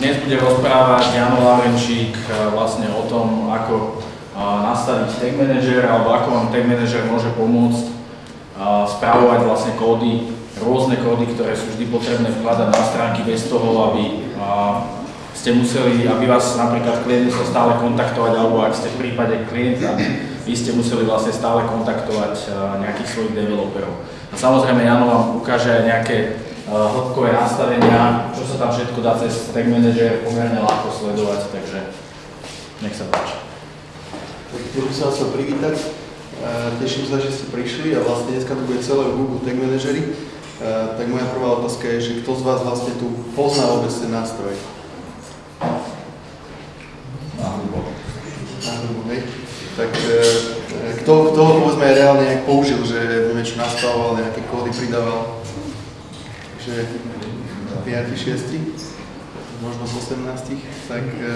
Dnes bude rozprávať Jano Lavenčík vlastne o tom, ako nastaviť Tag Manager alebo ako vám Tag Manager môže pomôcť správovať vlastne kódy, rôzne kódy, ktoré sú vždy potrebné vkladať na stránky bez toho, aby ste museli, aby vás napríklad klient musel stále kontaktovať, alebo ak ste v prípade klienta, vy ste museli vlastne stále kontaktovať nejakých svojich developerov. A samozrejme Jano vám ukáže aj nejaké hĺbkové nastavenia, čo sa tam všetko dá cez Tag Manager pomerne ľahko sledovať, takže nech sa páči. Tak tu by som chcel privítať. Teším sa, že ste prišli a vlastne dneska to bude celé v Google Tag Manageri. Tak moja prvá otázka je, že kto z vás vlastne tu pozná vôbec ten nástroj? Hej. Tak e, kto, kto ho povedzme aj reálne nejak použil, že neviem čo nastavoval, nejaké kódy pridával? Takže 5, 6, možno z 18, tak e,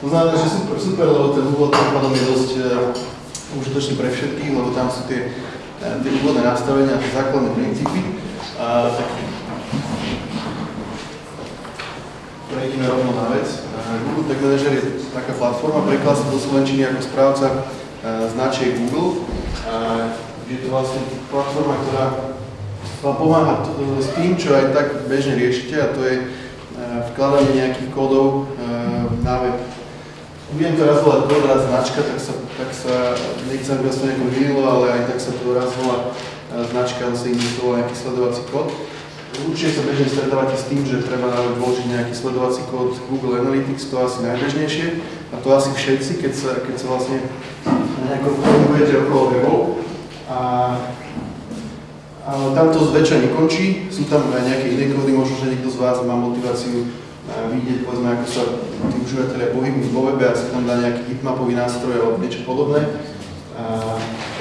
to znamená, že super, super, lebo ten úvod tým pádom je dosť uh, užitočný pre všetkých, lebo tam sú tie, uh, tie úvodné nastavenia, tie základné princípy. Uh, tak prejdeme rovno na vec. Google Tag Manager je taká platforma, preklad do Slovenčiny ako správca značiek Google. Je to vlastne platforma, ktorá vám pomáha s tým, čo aj tak bežne riešite, a to je vkladanie nejakých kódov na web budem to raz volať kód, raz značka, tak sa, tak sa nechcem, aby sa nejako vynilo, ale aj tak sa to raz volá e, značka, ale sa investoval nejaký sledovací kód. Určite sa bežne stretávate s tým, že treba vložiť nejaký sledovací kód Google Analytics, to asi najbežnejšie. A to asi všetci, keď sa, keď sa vlastne nejako pohybujete okolo webov. A, tam to zväčša nekončí, sú tam aj nejaké iné kódy, možno, že niekto z vás má motiváciu vidieť, povedzme, ako sa tí užívateľia pohybujú vo webe, ak sa tam dá nejaký hitmapový nástroj alebo niečo podobné.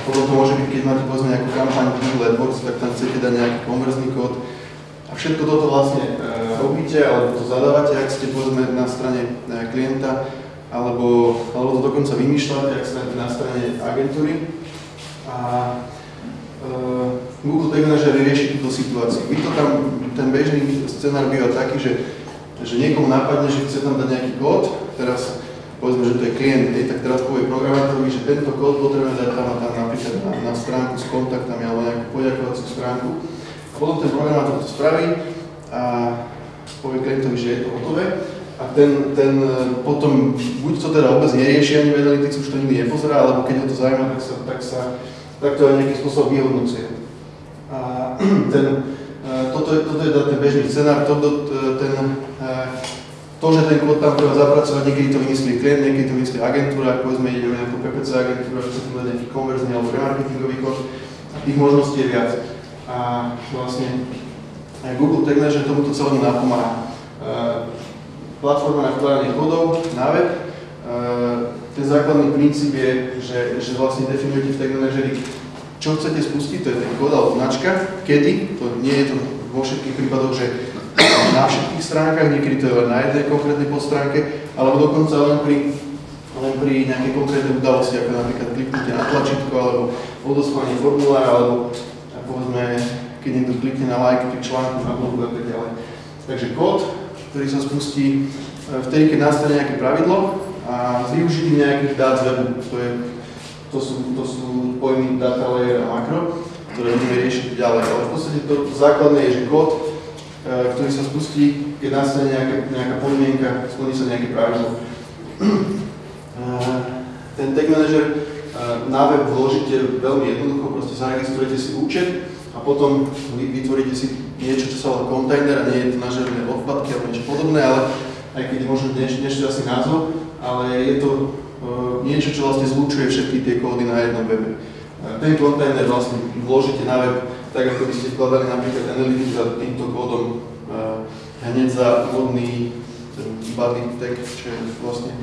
Potom to môže byť, keď máte povedzme nejakú kampaň Google AdWords, tak tam chcete dať nejaký konverzný kód. A všetko toto vlastne e, robíte, alebo to zadávate, ak ste povedzme na strane e, klienta, alebo, alebo to dokonca vymýšľate, ak ste na strane agentúry. A e, Google Tag Manager rieši túto situáciu. Vy to tam, ten bežný scenár býva taký, že že niekomu napadne, že chce tam dať nejaký kód, teraz povedzme, že to je klient, hej, tak teraz povie programátorovi, že tento kód potrebujeme dať tam a tam napríklad na, na stránku s kontaktami alebo nejakú poďakovaciu stránku. Potom ten programátor to spraví a povie klientovi, že je to hotové. A ten, ten potom buď to teda vôbec nerieši ani v Analytics, už to nikdy nepozerá, alebo keď ho to zaujíma, tak sa, tak sa tak aj nejakým spôsobom vyhodnocuje. A ten, toto je, toto je ten bežný scenár, toto, ten, to, že ten kód tam treba zapracovať, niekedy to vymyslí klient, niekedy to vymyslí agentúra, povedzme ide o nejakú PPC agentúru, že sa tam nejaký konverzný alebo remarketingový kód, tých možností je viac. A vlastne aj Google Tag Manager tomuto celému napomáha. Platforma na vkladanie kódov na web, ten základný princíp je, že, že vlastne definujete v Manageri čo chcete spustiť, to je ten kód alebo značka, kedy, to nie je to vo všetkých prípadoch, že na všetkých stránkach, niekedy to je len na jednej konkrétnej podstránke, alebo dokonca len pri, len pri nejakej konkrétnej udalosti, ako napríklad kliknutie na tlačítko, alebo odoslanie formulára, alebo povedzme, keď niekto klikne na like pri článku na blogu a tak ďalej. Takže kód, ktorý sa spustí e, vtedy, keď nastane nejaké pravidlo a s využitím nejakých dát z webu, to je to sú, to sú pojmy data layer a makro, ktoré budeme riešiť ďalej. Ale v podstate to základné je, že kód, e, ktorý sa spustí, keď nastane nejaká, nejaká podmienka, splní sa nejaké pravidlo. E, ten tag manager e, na web vložíte veľmi jednoducho, proste zaregistrujete si účet a potom vytvoríte si niečo, čo sa volá kontajner a nie je to na žiadne odpadky alebo niečo podobné, ale aj keď je možno asi názov, ale je to niečo, čo vlastne zlučuje všetky tie kódy na jednom webe. Ten kontajner vlastne vložíte na web, tak ako by ste vkladali napríklad Analytics za týmto kódom hneď za úvodný body tag, čo je vlastne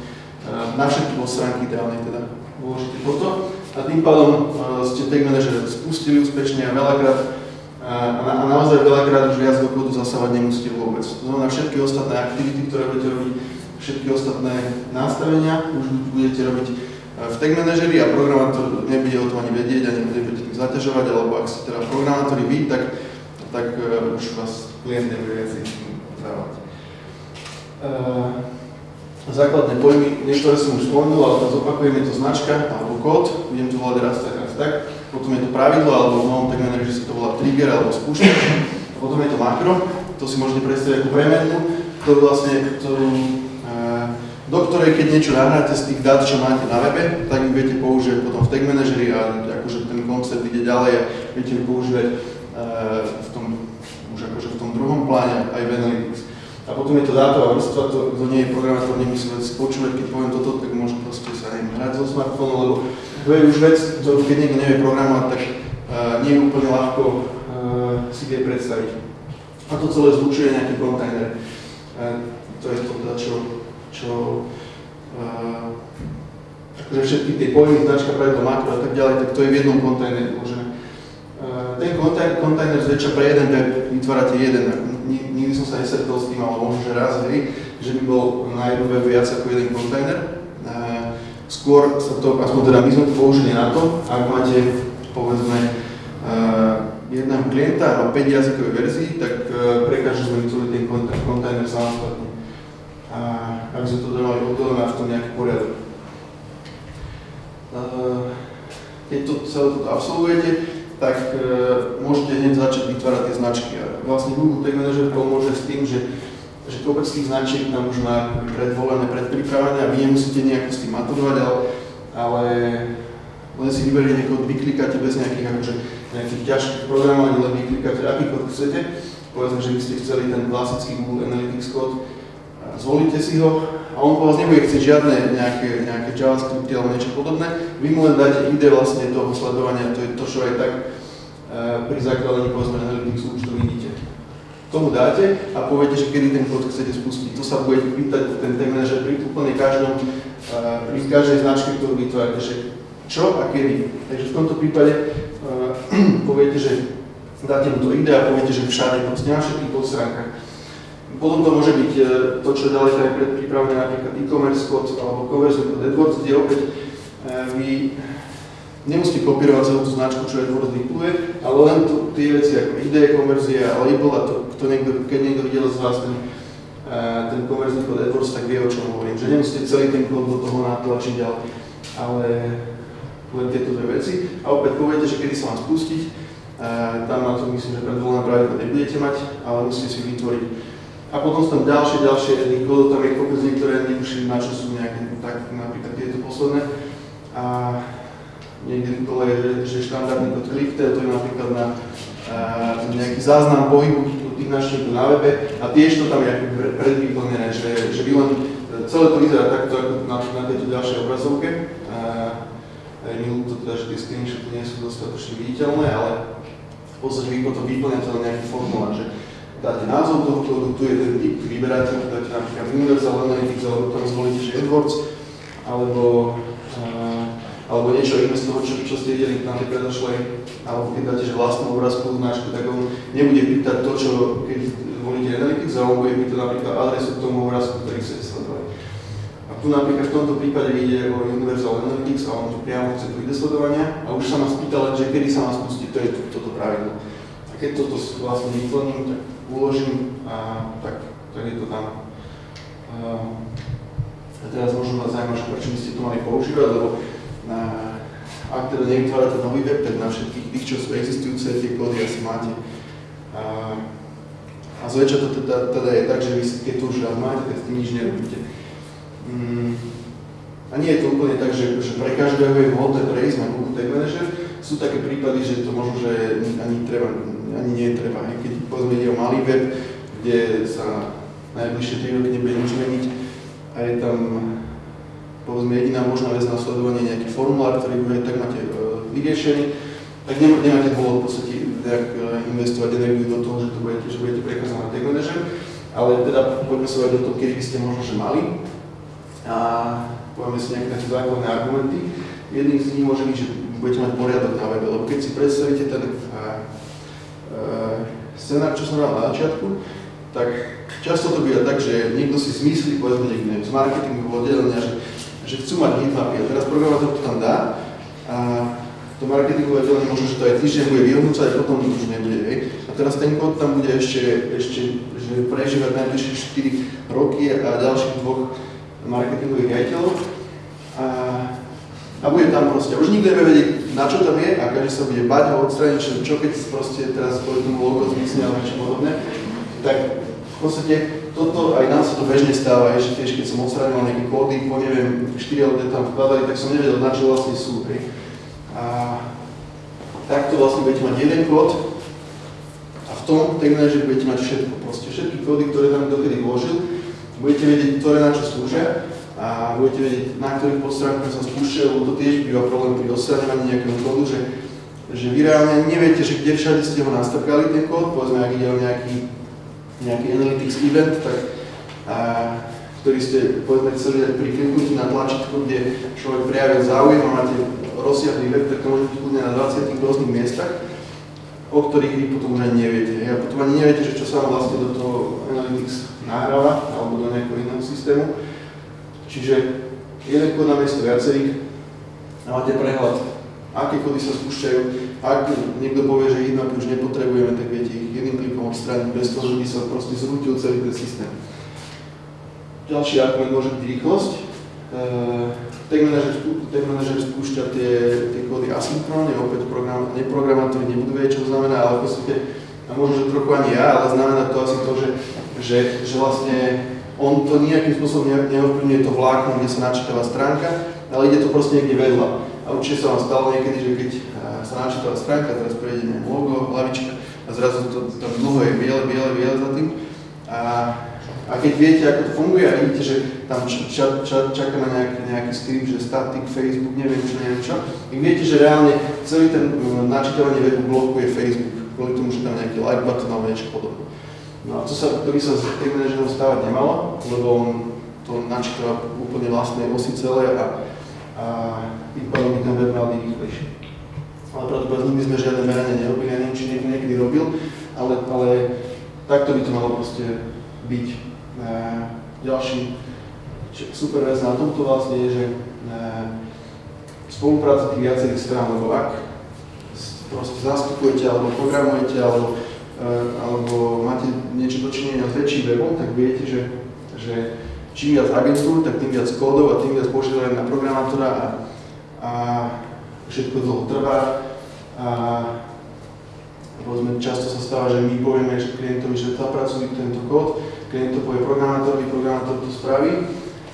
na všetky stránky ideálne teda vložíte toto. A tým pádom ste Tag Manager spustili úspešne a veľakrát a, a naozaj veľakrát už viac do kódu zasávať nemusíte vôbec. To znamená všetky ostatné aktivity, ktoré budete robiť, všetky ostatné nastavenia. Už budete robiť e, v Tag Manageri a programátor nebude o tom ani vedieť a nebude tým zaťažovať, alebo ak ste teda programátori vy, tak, tak uh, už vás klient nebude viac dávať. základné pojmy, niektoré som už spomenul, ale to zopakujeme to značka alebo kód, budem to volať raz tak, raz tak, potom je to pravidlo, alebo v novom tak že sa to volá trigger alebo spúšťač, potom je to makro, to si môžete predstaviť ako premenu, ktorú vlastne, ktorú, do ktorej keď niečo nahráte z tých dát, čo máte na webe, tak ich viete použiť potom v tag manažeri a akože ten koncept ide ďalej a viete ho používať v tom, už akože v tom druhom pláne aj v Analytics. A potom je to dátová vrstva, to, kto nie je programátor, nemusí vec počúvať, keď poviem toto, tak môže proste sa neviem, hrať zo smartfónu, lebo to je už vec, ktorú keď niekto nevie programovať, tak uh, nie je úplne ľahko uh, si vie predstaviť. A to celé zlučuje nejaký kontajner. Uh, to je to, čo, čo akože všetky tie pojmy, značka, pravidlo, makro a tak ďalej, tak to je v jednom kontajneri uložené. Ten kontajner, kontajner zväčša pre jeden web vytvárate jeden, nikdy som sa nesretol s tým, ale možno, že raz, hej, že by bol na jednu web viac ako jeden kontajner. Skôr sa to, aspoň teda my sme to použili na to, ak máte, povedzme, jedného klienta a 5 jazykových verzií, tak pre každú sme vytvorili ten kontajner samostatne. A aby sme to mali oddelené v tom nejaký poriadok. Keď to celé toto absolvujete, tak uh, môžete hneď začať vytvárať tie značky. A vlastne Google Tag Manager pomôže s tým, že, že kopec tých značiek tam už má predvolené, predpripravené a vy nemusíte nejako s tým maturovať, ale, ale len si vyberiete kód, vyklikáte bez nejakých, akože, nejakých ťažkých programovaní, len vyklikáte aký chcete. Povedzme, že by ste chceli ten klasický Google Analytics kód, zvolíte si ho a on po vás nebude chcieť žiadne nejaké, nejaké JavaScripty alebo niečo podobné. Vy mu len dáte ide vlastne toho sledovania, to je to, čo aj tak uh, pri zakladaní povedzme Analytics účtu vidíte. Tomu dáte a poviete, že kedy ten kód chcete spustiť. To sa bude pýtať ten tag manager pri úplne každom, uh, pri každej značke, ktorú vytvárate, že čo a kedy. Takže v tomto prípade uh, poviete, že dáte mu to ide a poviete, že všade, na všetkých podstránkach. Potom to môže byť e, to, čo ďalej je predpripravené, napríklad e-commerce kód alebo conversion kód AdWords, kde opäť e, vy nemusíte kopírovať celú tú značku, čo AdWords vypluje, ale len to, tie veci ako ide, konverzia label a to, to niekto, keď niekto videl z vás ten, e, ten konverzný kód AdWords, tak vie, o čom hovorím. Že nemusíte celý ten kód do toho natlačiť, ale, ale len tieto dve veci. A opäť poviete, že kedy sa mám spustiť, tam na to myslím, že predvolené pravidlo nebudete mať, ale musíte si vytvoriť a potom sú tam ďalšie, ďalšie kódov, tam je kopec niektoré netuším, na čo sú nejaké, tak napríklad tieto posledné. A niekde tu je, že, štandardný kód clicktail, to je napríklad na a, nejaký záznam pohybu tých návštevníkov na webe a tiež to tam je ako predvyplnené, že, že vy len, celé to vyzerá takto ako na, na tejto ďalšej obrazovke. A, aj mi to teda, že tie screenshoty nie sú dostatočne viditeľné, ale v podstate vy potom vyplňate len nejaký formulár, dáte názov toho kódu, tu je ten typ, vyberáte, dáte napríklad Universal Analytics, alebo tam zvolíte, že AdWords, alebo, uh, alebo niečo iné z toho, čo, čo ste videli na tej predošlej, alebo keď dáte, že vlastnú obrázku značku, tak on nebude pýtať to, čo keď volíte Analytics, ale on bude pýtať napríklad adresu k tomu obrázku, ktorý chcete sledovať. A tu napríklad v tomto prípade ide o Universal Analytics a on tu priamo chce tu ide sledovania a už sa ma spýta len, že kedy sa má spustiť, to je toto pravidlo. Keď toto vlastne vyplním, tak uložím a tak, tak je to tam. A teraz možno vás zaujíma, prečo by ste to mali používať, lebo na, ak teda nevytvárate nový web, tak na všetkých tých, čo sú existujúce, tie kódy asi máte. A, a zväčša to teda, teda je tak, že vy keď to už raz máte, tak s tým nič nerobíte. Mm, a nie je to úplne tak, že, že pre každého je vhodné prejsť na Google Tag Manager. Sú také prípady, že to možno, že ani treba ani nie je treba. Keď povedzme ide o malý web, kde sa najbližšie 3 roky nebude nič meniť a je tam povedzme jediná možná vec na sledovanie nejaký formulár, ktorý bude tak máte uh, vyriešený, tak nemáte dôvod v podstate nejak uh, investovať energiu do toho, že to budete, že budete prekázať na tag manager, ale teda poďme sa o tom, kedy by ste možno že mali a povieme si nejaké také základné argumenty. Jedným z nich môže byť, že budete mať poriadok na webe, lebo keď si predstavíte ten scenár, čo som dal na začiatku, tak často to býva tak, že niekto si zmyslí, povedzme niekto z marketingu oddelenia, že, že chcú mať heatmapy a teraz programátor to tam dá a to marketingové oddelenie možno, že to aj týždeň bude vyhodnúcať a potom už nebude. Hej. A teraz ten kód tam bude ešte, ešte že prežívať najbližšie 4 roky a ďalších dvoch marketingových riaditeľov. A bude tam proste. Už nikto nebude vedieť, na čo tam je a každý sa bude bať ho odstrániť, čo, čo keď proste teraz povedzme logo zmizne alebo niečo podobné. Tak v podstate toto aj nám sa to bežne stáva, že tiež keď som odstránil nejaké kódy, po neviem, 4 ľudia tam vkladali, tak som nevedel, na čo vlastne sú. Hej. A takto vlastne budete mať jeden kód a v tom manager budete mať všetko, proste všetky kódy, ktoré tam dokedy vložil, budete vedieť, ktoré na čo slúžia a budete vedieť, na ktorých podstránkach sa spúšťajú, lebo to tiež býva problém pri odstraňovaní nejakého kódu, že, že vy reálne neviete, že kde všade ste ho nastrkali ten kód, povedzme, ak ide o nejaký, nejaký analytics event, tak a, ktorý ste povedzme chceli dať pri kliknutí na tlačítko, kde človek prejavil záujem a máte rozsiahlý web, tak to môže kľudne na 20 rôznych miestach, o ktorých vy potom už ani neviete. A potom ani neviete, že čo sa vám vlastne do toho Analytics nahráva, alebo do nejakého iného systému. Čiže jeden kód na miesto viacerých a máte prehľad, aké kódy sa spúšťajú. Ak niekto povie, že ich už nepotrebujeme, tak viete ich jedným klikom odstrániť bez toho, že by sa proste zrútil celý ten systém. Ďalší argument môže byť rýchlosť. Tag manager, tag manager spúšťa tie, tie kódy asynchronne, opäť program, neprogramátori nebudú vedieť, čo to znamená, ale v podstate, a možno, že trochu ani ja, ale znamená to asi to, že, že, že vlastne on to nejakým spôsobom neovplyvňuje to vlákno, kde sa načítava stránka, ale ide to proste niekde vedľa. A určite sa vám stalo niekedy, že keď sa načítava stránka, teraz prejde logo, hlavička a zrazu to, tam dlho je biele, biele, biele za tým. A a keď viete, ako to funguje a vidíte, že tam ča, ča, čaká na nejaký, nejaký skript, že static, Facebook, neviem čo, neviem čo, tak viete, že reálne celý ten uh, načítavanie webu blokuje Facebook, kvôli tomu, že tam nejaký like button alebo niečo podobné. No a to, sa, to by sa s tým manažerom stávať nemalo, lebo on to načítava úplne vlastnej osi celé a, a tým by ten web mal byť rýchlejší. Ale pravdepodobne by sme žiadne meranie nerobili, ja neviem, či niekto niekedy robil, ale, ale takto by to malo proste byť. Ďalší super vec na tomto vlastne je, že spolupráca tých viacerých strán, lebo ak proste zastupujete alebo programujete alebo, alebo máte niečo dočinenia s väčším webom, tak viete, že, že čím viac agentúr, tak tým viac kódov a tým viac požiadajú na programátora a, a všetko dlho trvá. A povedzme, často sa stáva, že my povieme že klientovi, že zapracuj tento kód, klient to povie programátorovi, programátor to spraví.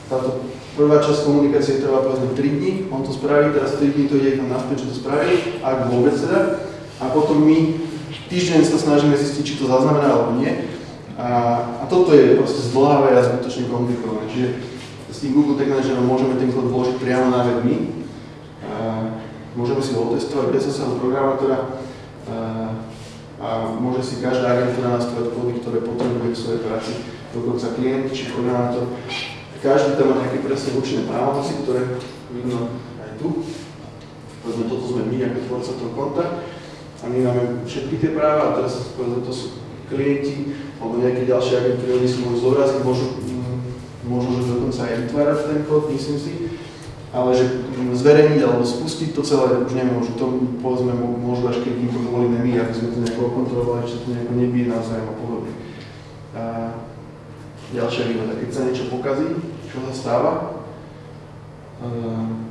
Táto prvá časť komunikácie trvá povedzme 3 dní, on to spraví, teraz 3 dní to ide tam naspäť, že to spraví, ak vôbec teda. A potom my týždeň sa snažíme zistiť, či to zaznamená alebo nie. A, a toto je proste zdlhavé a zbytočne komplikované. Čiže s tým Google Tag Managerom môžeme ten kód vložiť priamo na web my. A môžeme si ho otestovať bez zasahu programátora. A a môže si každá agentúra nastavať kódy, ktoré potrebuje v svojej práci, dokonca klient či programátor. Každý tam má nejaké presne určené právomoci, ktoré vidno aj tu. Povedzme, toto sme my ako tvorca toho konta a my máme všetky tie práva a teraz povedzme, to sú klienti alebo nejaké ďalšie agentúry, oni si môžu zobraziť, môžu, mm, môžu že dokonca aj vytvárať ten kód, myslím si ale že zverejniť alebo spustiť to celé už nemôžu. To povedzme môžu až keď im to dovolíme my, aby sme to nejako kontrolovali, či to nejako nebije navzájom a podobne. A ďalšia výhoda, keď sa niečo pokazí, čo sa stáva, uh,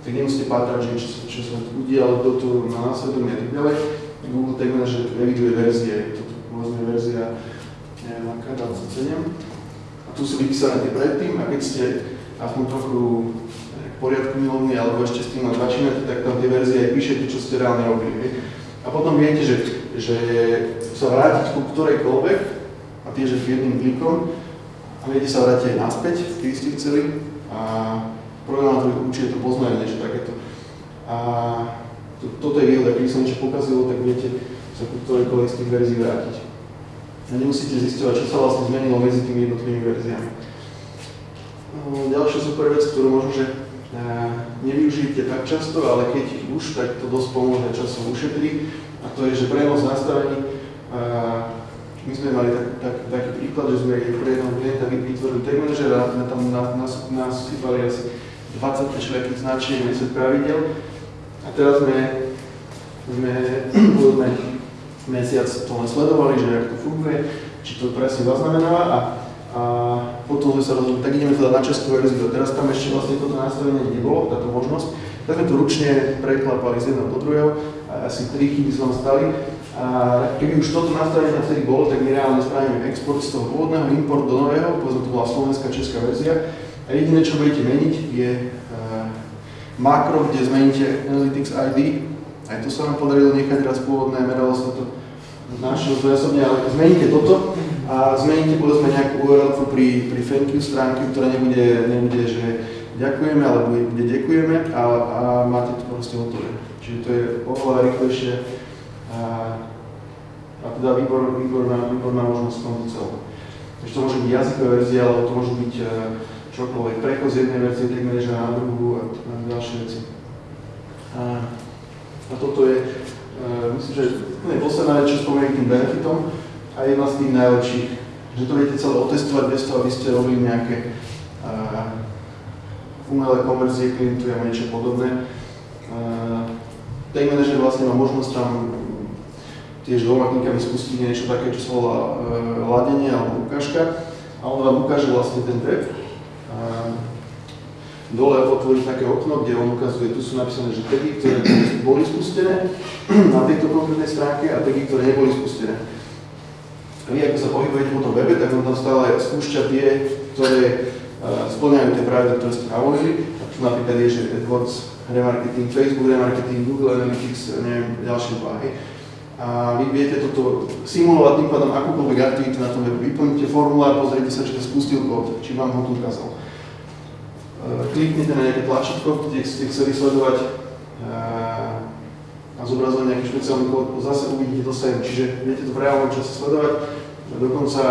tak nemusíte pátrať, že čo, čo sa udialo, kto tu na svedomie a tak ďalej. Google Tag Manager eviduje verzie, toto povedzme verzia, neviem aká, 27. A tu sú vypísané predtým a keď ste aspoň trochu poriadku milovný, alebo ešte s tým len začínate, tak tam tie verzie aj píšete, čo ste reálne robili. A potom viete, že, že sa vrátiť ku ktorejkoľvek, a tiež jedným klikom, a viete sa vrátiť aj naspäť, kedy ste chceli, a programátori určite to poznajú niečo takéto. A to, toto je výhoda, keď sa niečo pokazilo, tak viete sa ku ktorejkoľvek z tých verzií vrátiť. A nemusíte zistovať, čo sa vlastne zmenilo medzi tými jednotlivými verziami. No, ďalšia super vec, ktorú možno, že nevyužijete tak často, ale keď už, tak to dosť pomôže časom ušetriť. A to je, že prenos nastavení. My sme mali tak, tak, taký príklad, že sme pre jedného klienta vytvorili tag manager a sme tam nás, nás, nás asi 20 všelijakých značiek, 10 pravidel. A teraz sme, sme povedzme, mesiac to len sledovali, že ako to funguje, či to presne zaznamenáva a, a potom sme sa rozhodli, tak ideme teda na českú verziu. Teraz tam ešte vlastne toto nastavenie nebolo, táto možnosť. Tak sme to ručne preklapali z jedného do druhého, a asi tri chyby sa stali. A keby už toto nastavenie vtedy bolo, tak my reálne spravíme export z toho pôvodného, import do nového, povedzme to bola slovenská, česká verzia. A jediné, čo budete meniť, je uh, makro, kde zmeníte Analytics ID. Aj to sa nám podarilo nechať raz pôvodné, meralo sa to našiel zdvojasobne, ale zmeníte toto a zmeníte povedzme nejakú URL pri, pri thank you stránke, ktorá nebude, nebude že ďakujeme, ale bude ďakujeme a, a máte to proste hotové. Čiže to je oveľa rýchlejšie a, a teda výbor, výborná, výborná možnosť v tomto celom. Takže to môže byť jazyková verzia, alebo to môže byť e, čokoľvek, prechod z jednej verzie manažera na druhú a, a ďalšie veci. A, a toto je, uh, myslím, že úplne posledná vec, čo spomeniem tým benefitom a jedna z tých najlepších, že to viete celé otestovať bez toho, aby ste robili nejaké uh, umelé konverzie klientu a niečo podobné. Uh, Tag manager vlastne má možnosť tam tiež dvoma klikami spustiť niečo také, čo sa volá uh, ladenie alebo ukážka a on vám ukáže vlastne ten web. Dole otvoriť také okno, kde on ukazuje, tu sú napísané, že tagy, ktoré boli spustené na tejto konkrétnej stránke a tagy, ktoré neboli spustené. A vy, ako sa pohybujete po tom webe, tak on tam stále spúšťa tie, ktoré uh, splňajú tie pravidla, ktoré ste navolili. A tu napríklad je, že AdWords, remarketing, Facebook remarketing, Google Analytics, neviem, ďalšie dva, hej. A vy viete toto simulovať tým pádom akúkoľvek aktivitu na tom webe. Vyplníte formulár, pozrite sa, či to spustil kód, či vám ho tu ukázal. Uh, kliknite na nejaké tlačítko, kde ste chceli sledovať uh, a zobrazovať nejaký špeciálny kód, zase uvidíte to sem, čiže viete to v reálnom čase sledovať. Dokonca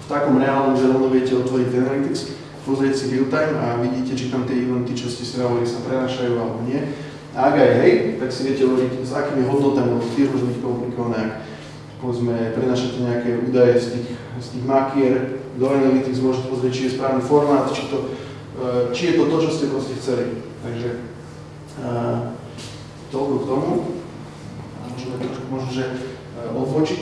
v takom reálnom, že rovno viete otvoriť Analytics, pozrieť si real time a vidíte, či tam tie eventy, čo ste si sa prenášajú alebo nie. A ak aj hej, tak si viete hovoriť, s akými hodnotami, lebo tie môžu byť komplikované, ak povedzme prenašate nejaké údaje z tých, z tých makier do Analytics, môžete pozrieť, či je správny formát, či, to, či je to to, čo ste proste chceli. Takže uh, toľko k tomu. A môžeme trošku možno, že uh, odvočiť.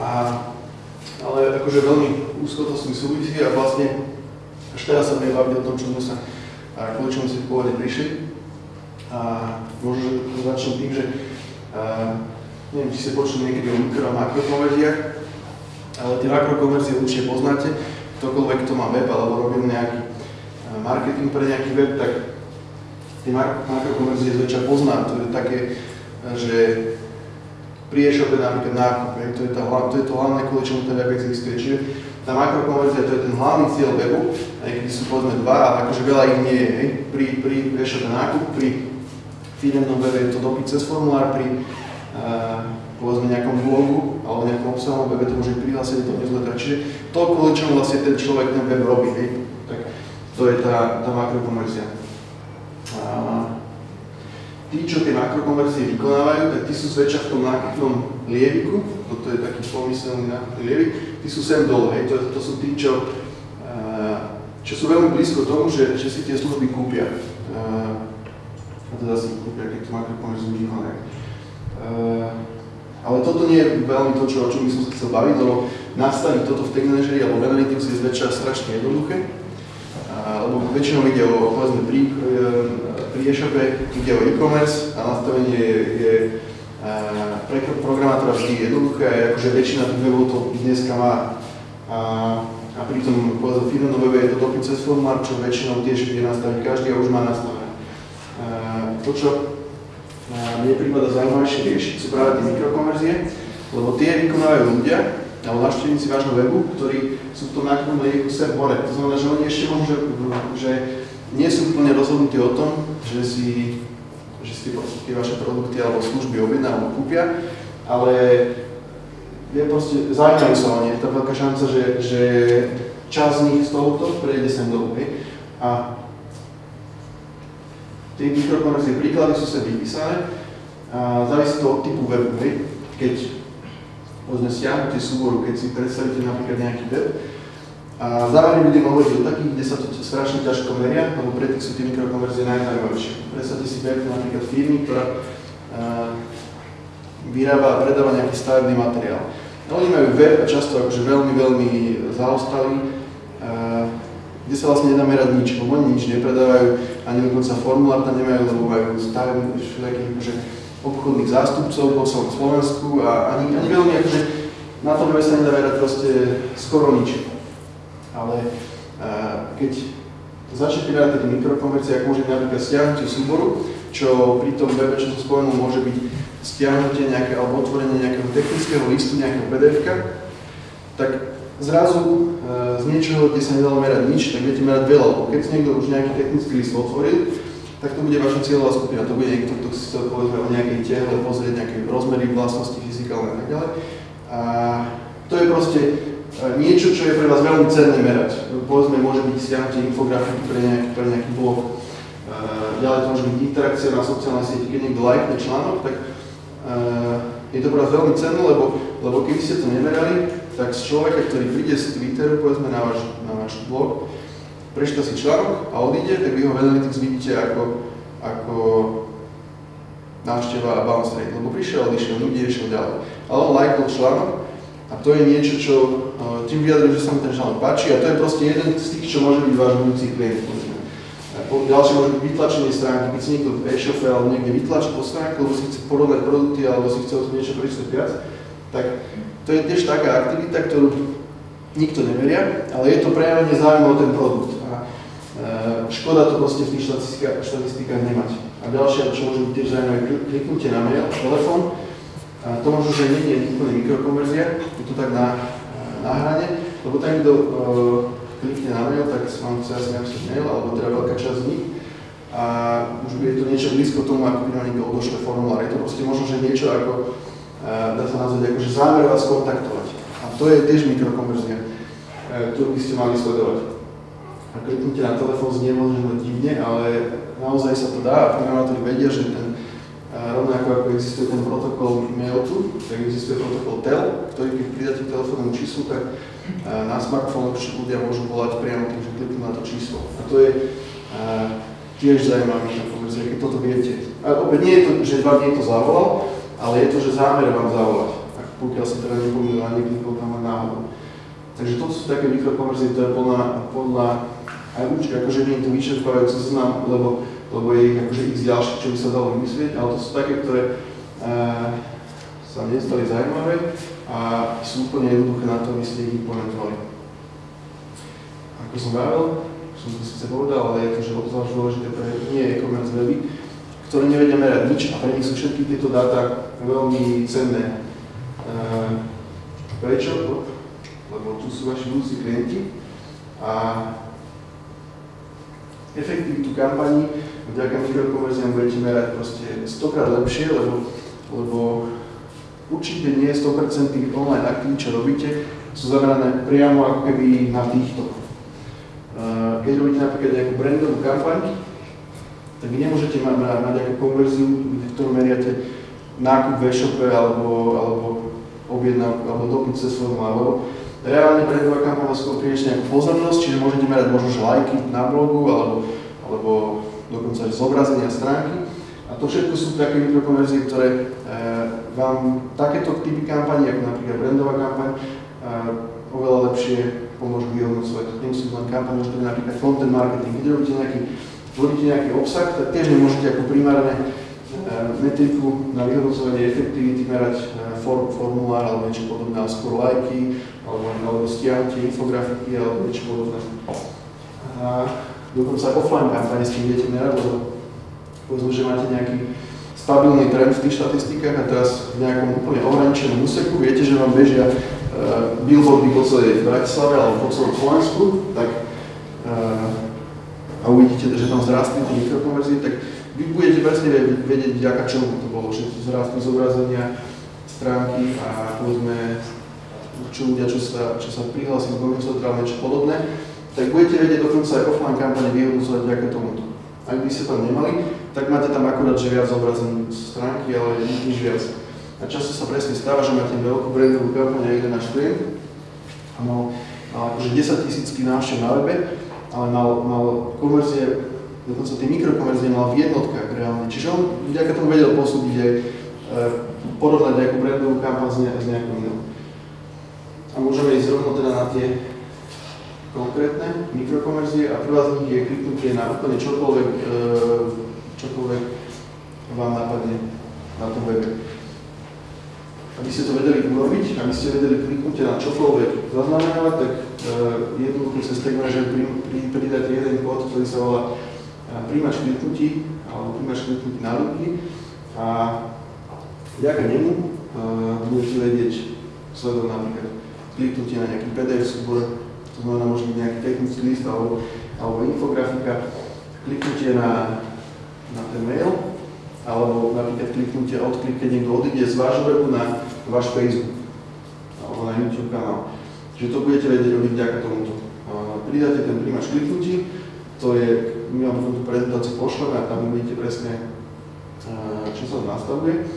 A, ale akože veľmi úzko to s tým súvisí a vlastne až teraz sa budem o tom, čo sme sa a kvôli čomu si pôvodne prišli. A možno, že začnem tým, že a, neviem, či ste počuli niekedy o mikro a makrokonverziách, ale tie makrokonverzie určite poznáte. Ktokoľvek, kto má web alebo robil nejaký marketing pre nejaký web, tak tie makrokonverzie zväčša pozná. To je také, že pri e-shope napríklad nákup, to je, tá, to je to hlavné, kvôli čomu ten web existuje. Čiže tá makrokonverzia to je ten hlavný cieľ webu, aj keď sú povedzme dva, ale akože veľa ich nie je. Hej. Pri, pri e-shope nákup, pri firemnom webe je to dopyt cez formulár, pri uh, povedzme nejakom blogu alebo nejakom obsahovom webe to môže prihlásiť do newslettera. Čiže to, kvôli čomu vlastne ten človek ten web robí, hej. tak to je tá, tá makrokonverzia. A, tí, čo tie makrokonverzie vykonávajú, tak tí sú zväčša v tom nákupnom lieviku, toto je taký pomyselný nákupný lievik, tí sú sem dole, hej, to, to sú tí, čo, uh, čo sú veľmi blízko tomu, že, že si tie služby kúpia. A teda si kúpia, keď tú makrokonverziu vykonajú. Ale toto nie je veľmi to, čo, o čom by som sa chcel baviť, lebo nastaviť toto v Tech Manageri alebo v Analytics je zväčša strašne jednoduché, uh, lebo väčšinou ide o, povedzme, pri, uh, pri e-shope ide o e-commerce a nastavenie je, je pre programátora vždy jednoduché a akože väčšina tých webov to dneska má. A, a pritom povedzme v firmnom webe je to dopyt cez formulár, čo väčšinou tiež vie nastaviť každý a už má nastavené. To, čo mne prípada zaujímavejšie riešiť, sú práve tie mikrokonverzie, lebo tie vykonávajú ľudia, alebo návštevníci vášho webu, ktorí sú v tom nákupnom sem hore. To znamená, že oni ešte môžu, že, nie sú úplne rozhodnutí o tom, že si, že si tie vaše produkty alebo služby objedná alebo kúpia, ale je proste, zaujímajú sa o ne, je tá veľká šanca, že, že časť z nich z tohoto prejde sem dolu. Hej. A tie mikrokonverzie príklady sú sa vypísané a závisí to od typu webu. Hej. Keď povedzme stiahnete súboru, keď si predstavíte napríklad nejaký web, a zároveň budem hovoriť o takých, kde sa to strašne ťažko meria, lebo pre tých sú tie mikrokonverzie najzaujímavejšie. Predstavte si, berte napríklad firmy, ktorá vyrába a predáva nejaký stavebný materiál. No, oni majú web a často akože veľmi, veľmi zaostalý, kde sa vlastne nedá merať nič, lebo oni nič nepredávajú, ani dokonca formulár tam nemajú, lebo majú stavebných všelijakých akože, obchodných zástupcov po celom Slovensku a ani, ani veľmi akože na tom sa nedá merať proste skoro nič. Ale uh, keď začnete merať tie mikrokonverzie, ako môže byť napríklad stiahnutie súboru, čo pri tom webe, čo som spomenul, môže byť stiahnutie nejaké, alebo otvorenie nejakého technického listu, nejakého pdf tak zrazu e, z niečoho, kde sa nedalo merať nič, tak viete merať veľa, lebo keď niekto už nejaký technický list otvoril, tak to bude vaša cieľová skupina, to bude niekto, kto si chcel povedzme o nejakej tehle pozrieť, nejaké rozmery, vlastnosti fyzikálne a tak ďalej. A to je proste e, niečo, čo je pre vás veľmi cenné merať. Povedzme, môže byť stiahnutie infografiky pre nejaký, pre nejaký blog. E, ďalej to môže byť interakcia na sociálnej sieti, keď niekto lajkne článok, tak je to pre vás veľmi cenné, lebo, lebo keby ste to nemerali, tak z človeka, ktorý príde z Twitteru, povedzme na váš, na váš blog, prečíta si článok a odíde, tak vy ho v Analytics vidíte ako, ako návšteva a bounce rate, lebo prišiel, odišiel, ľudí išiel ďalej. Ale on lajkol článok a to je niečo, čo uh, tým vyjadruje, že sa mu ten článok páči a to je proste jeden z tých, čo môže byť váš budúci klient. Ďalšie môže byť vytlačenie stránky, keď si niekto v e-shope alebo niekde vytlačí po stránku, lebo si chce porovnať produkty alebo si chce o tom niečo prečítať viac, tak to je tiež taká aktivita, ktorú nikto neveria, ale je to prejavenie záujmu o ten produkt. A e, škoda to proste v tých štatistikách, nemať. A ďalšia, čo môže byť tiež zaujímavé, kliknutie na mail, telefón. A to možno, že nie je úplne mikrokonverzia, je to tak na, na hrane, lebo tam, kto e, klikne na mail, tak vám chce asi napísať mail, alebo teda veľká časť z nich. A už je to niečo blízko tomu, ako by na niekto odošle formulár. Je to proste možno, že niečo ako dá sa nazvať akože zámer vás kontaktovať. A to je tiež mikrokonverzia, e, ktorú by ste mali sledovať. A kliknite na telefón znie možno divne, ale naozaj sa to dá a programátori vedia, že ten rovnako ako existuje ten protokol MailTo, tak existuje protokol TEL, ktorý keď pridáte k číslu, tak na smartfóne ľudia môžu volať priamo tým, že kliknú na to číslo. A to je tiež mikrokonverzia, keď toto viete. A opäť nie je to, že vám niekto zavolal, ale je to, že zámer vám zavolať, ak pokiaľ sa teda nepomýlil a neklikol tam len náhodou. Takže to sú také mikrokonverzie, to je podľa, podľa aj určite, akože nie je to vyčerpávajúce zoznam, lebo, lebo je ich akože x ďalších, čo by sa dalo vymyslieť, ale to sú také, ktoré uh, sa mne zaujímavé a sú úplne jednoduché na to, aby ste ich implementovali. Ako som vravel, som to síce povedal, ale je to, že obzvlášť dôležité pre nie e-commerce weby, ktoré nevedia merať nič a pre nich sú všetky tieto dáta veľmi cenné. Uh, prečo? Lebo tu sú vaši budúci klienti a efektivitu kampaní vďaka mikrokonverziám budete merať proste stokrát lepšie, lebo, lebo určite nie 100% online aktivít, čo robíte, sú zamerané priamo ako keby na týchto. Keď robíte napríklad nejakú brandovú kampaň, tak vy nemôžete mať, mať, mať nejakú konverziu, ktorú meriate nákup v e-shope alebo, alebo objednávku alebo dopyt cez formulár, lebo reálne brandová kampaň vás priniesie nejakú pozornosť, čiže môžete merať možno lajky na blogu alebo, alebo dokonca aj zobrazenia stránky. A to všetko sú také mikrokonverzie, ktoré e, vám takéto typy kampaní, ako napríklad brandová kampaň, e, oveľa lepšie pomôžu vyhodnocovať. Nemusí len kampaň, môže to napríklad content marketing, kde nejaký tvoríte nejaký obsah, tak tiež nemôžete ako primárne e, metriku na vyhodnocovanie efektivity merať e, form, formulár alebo niečo podobné, ale skôr lajky, alebo, alebo stiahnutie infografiky alebo niečo podobné. A dokonca offline kampane s tým viete merať, lebo povedzme, že máte nejaký stabilný trend v tých štatistikách a teraz v nejakom úplne ohraničenom úseku viete, že vám bežia uh, billboardy po celej Bratislave alebo po celom Slovensku, tak uh, uvidíte, že tam zrastli tie mikrokonverzie, tak vy budete presne vedieť, vďaka čomu to bolo, že zrastli zobrazenia, stránky a povedzme, čo ľudia, čo sa, čo sa prihlási k Google niečo podobné, tak budete vedieť dokonca aj offline kampane vyhodnocovať vďaka tomuto. Ak by ste tam nemali, tak máte tam akurát, že viac zobrazení stránky, ale nič viac. A často sa presne stáva, že máte veľkú brandovú kampaň a jeden náš klient a mal akože 10 tisícky návštev na webe, ale mal, mal konverzie, dokonca tie mikrokonverzie mal v jednotkách reálne. Čiže on vďaka tomu vedel posúdiť aj e, porovnať nejakú brandovú kampaň s, ne, s nejakou inou. A môžeme ísť rovno teda na tie konkrétne mikrokonverzie a prvá z nich je kliknutie na úplne čokoľvek, e, čokoľvek vám napadne na tom webe. Aby ste to vedeli urobiť, aby ste vedeli kliknutie na čokoľvek zaznamenávať, tak e, cez Tag Manager pridať jeden kód, ktorý sa volá e, príjmač kliknutí, alebo príjmač kliknutí na ruky a vďaka nemu e, budete vedieť sledovať napríklad kliknutie na nejaký PDF súbor, to znamená byť nejaký technický list alebo, alebo infografika, kliknutie na, na ten mail, alebo napríklad kliknutie odklik, keď niekto odíde z vášho webu na váš Facebook alebo na YouTube kanál. Čiže to budete vedieť robiť vďaka tomuto. Pridáte ten príjmač kliknutí, to je, my vám tú prezentáciu pošleme a tam uvidíte presne, čo sa nastavuje.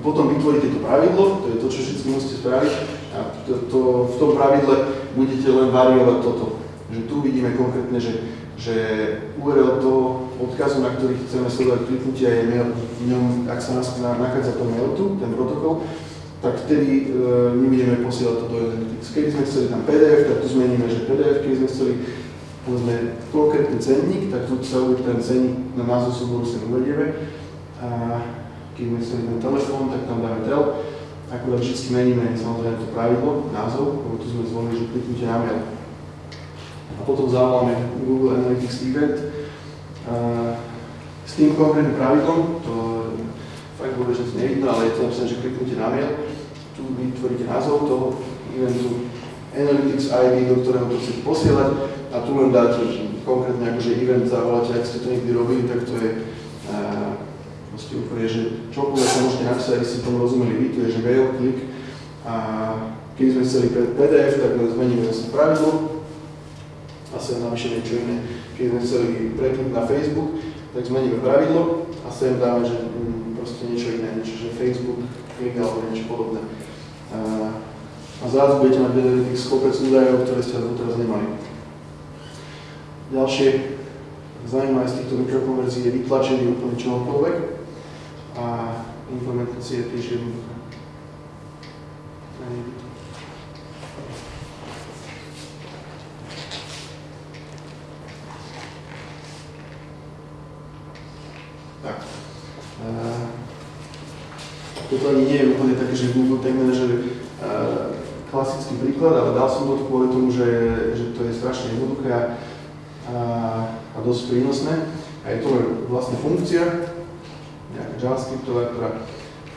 Potom vytvoríte to pravidlo, to je to, čo všetci musíte spraviť a to, to, v tom pravidle budete len variovať toto. Že tu vidíme konkrétne, že, že URL toho odkazu, na ktorý chceme sledovať kliknutia je mail, v ňom, ak sa nás nachádza to mail tu, ten protokol, tak vtedy e, nebudeme posielať to do Analytics. Keby sme chceli tam PDF, tak tu zmeníme, že PDF, keď sme chceli povedzme konkrétny cenník, tak tu sa uvedie ten cenník na názov súboru sa uvedieme. A keď sme chceli ten telefón, tak tam dáme tel. Akurát vždy meníme samozrejme to pravidlo, názov, lebo tu sme zvolili, že kliknutie na mail. A potom zavoláme Google Analytics Event. A s tým konkrétnym pravidlom, to fakt vôbec nevidno, ale je to napísané, že kliknite na mail, tu vytvoríte názov toho eventu, Analytics ID, do ktorého to chcete posielať a tu len dáte konkrétne akože event zavoláte, ak ste to niekdy robili, tak to je uh, proste úplne, že čokoľvek sa môžete napísať, aby ste tomu rozumeli vy, to je, že mail, klik a keď sme chceli PDF, tak zmeníme zase pravidlo a sem napíšeme niečo iné. Keď sme chceli preklik na Facebook, tak zmeníme pravidlo a sem dáme, že proste niečo iné, niečo, že Facebook, klik alebo niečo podobné. A zrazu budete mať v Analytics kopec údajov, ktoré ste doteraz nemali. Ďalšie zaujímavé z týchto mikrokonverzií je vytlačenie úplne čohokoľvek a implementácia tiež jednoduchá. Toto ani nie je úplne také, že Google Tag Manager uh, klasický príklad, ale dal som to kvôli tomu, že, že to je strašne jednoduché a, a dosť prínosné. A je to vlastne funkcia, nejaká JavaScriptová, ktorá,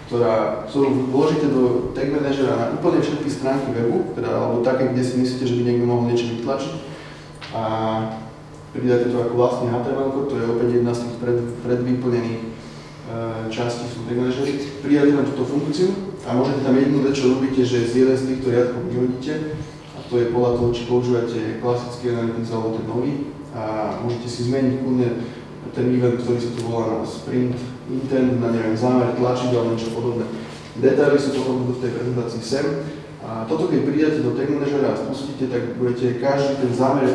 ktorá, ktorú vložíte do Tag Managera na úplne všetky stránky webu, teda, alebo také, kde si myslíte, že by niekto mohol niečo vytlačiť. A pridáte to ako vlastný HTML, to je opäť jedna z tých pred, predvyplnených Eh, časti sú prináleželi, prijali len túto funkciu a môžete tam jednu vec, čo robíte, že z jeden z týchto riadkov vyhodíte a to je podľa toho, či používate klasický analytics alebo ten nový a môžete si zmeniť kľudne ten event, ktorý sa tu volá na sprint, intent, na neviem, zámer, tlačiť alebo niečo podobné. Detaily sú potom v tej prezentácii sem. A toto, keď pridáte do Tag Managera a spustíte, tak budete každý ten zámer,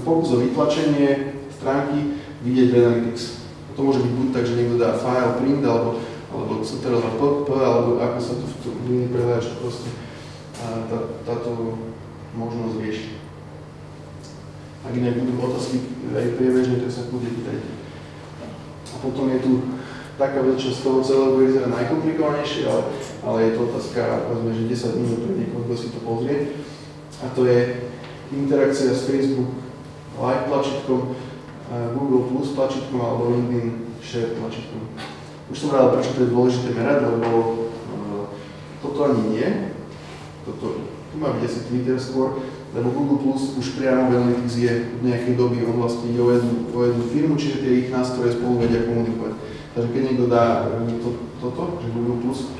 pokus o vytlačenie stránky vidieť v Analytics. To môže byť buď tak, že niekto dá file print, alebo, alebo ctrl.pp, alebo ako sa to v tom iný prehľadač proste tá, táto možnosť rieši. Ak inak budú otázky aj priebežne, tak sa bude pýtajte. A potom je tu taká vec, čo z toho celého vyzerať najkomplikovanejšie, ale, ale je to otázka, povedzme, že 10 minút pre niekoho, kto si to pozrie. A to je interakcia s Facebook live tlačítkom, Google Plus tlačítkom alebo LinkedIn Share tlačítkom. Už som rád, prečo to je dôležité merať, lebo uh, toto ani nie. Toto, tu má byť asi Twitter skôr, lebo Google Plus už priamo v Analytics je v nejakej doby, on vlastne ide o jednu, o jednu firmu, čiže tie ich nástroje spolu vedia komunikovať. Takže keď niekto dá e, to, toto, že Google Plus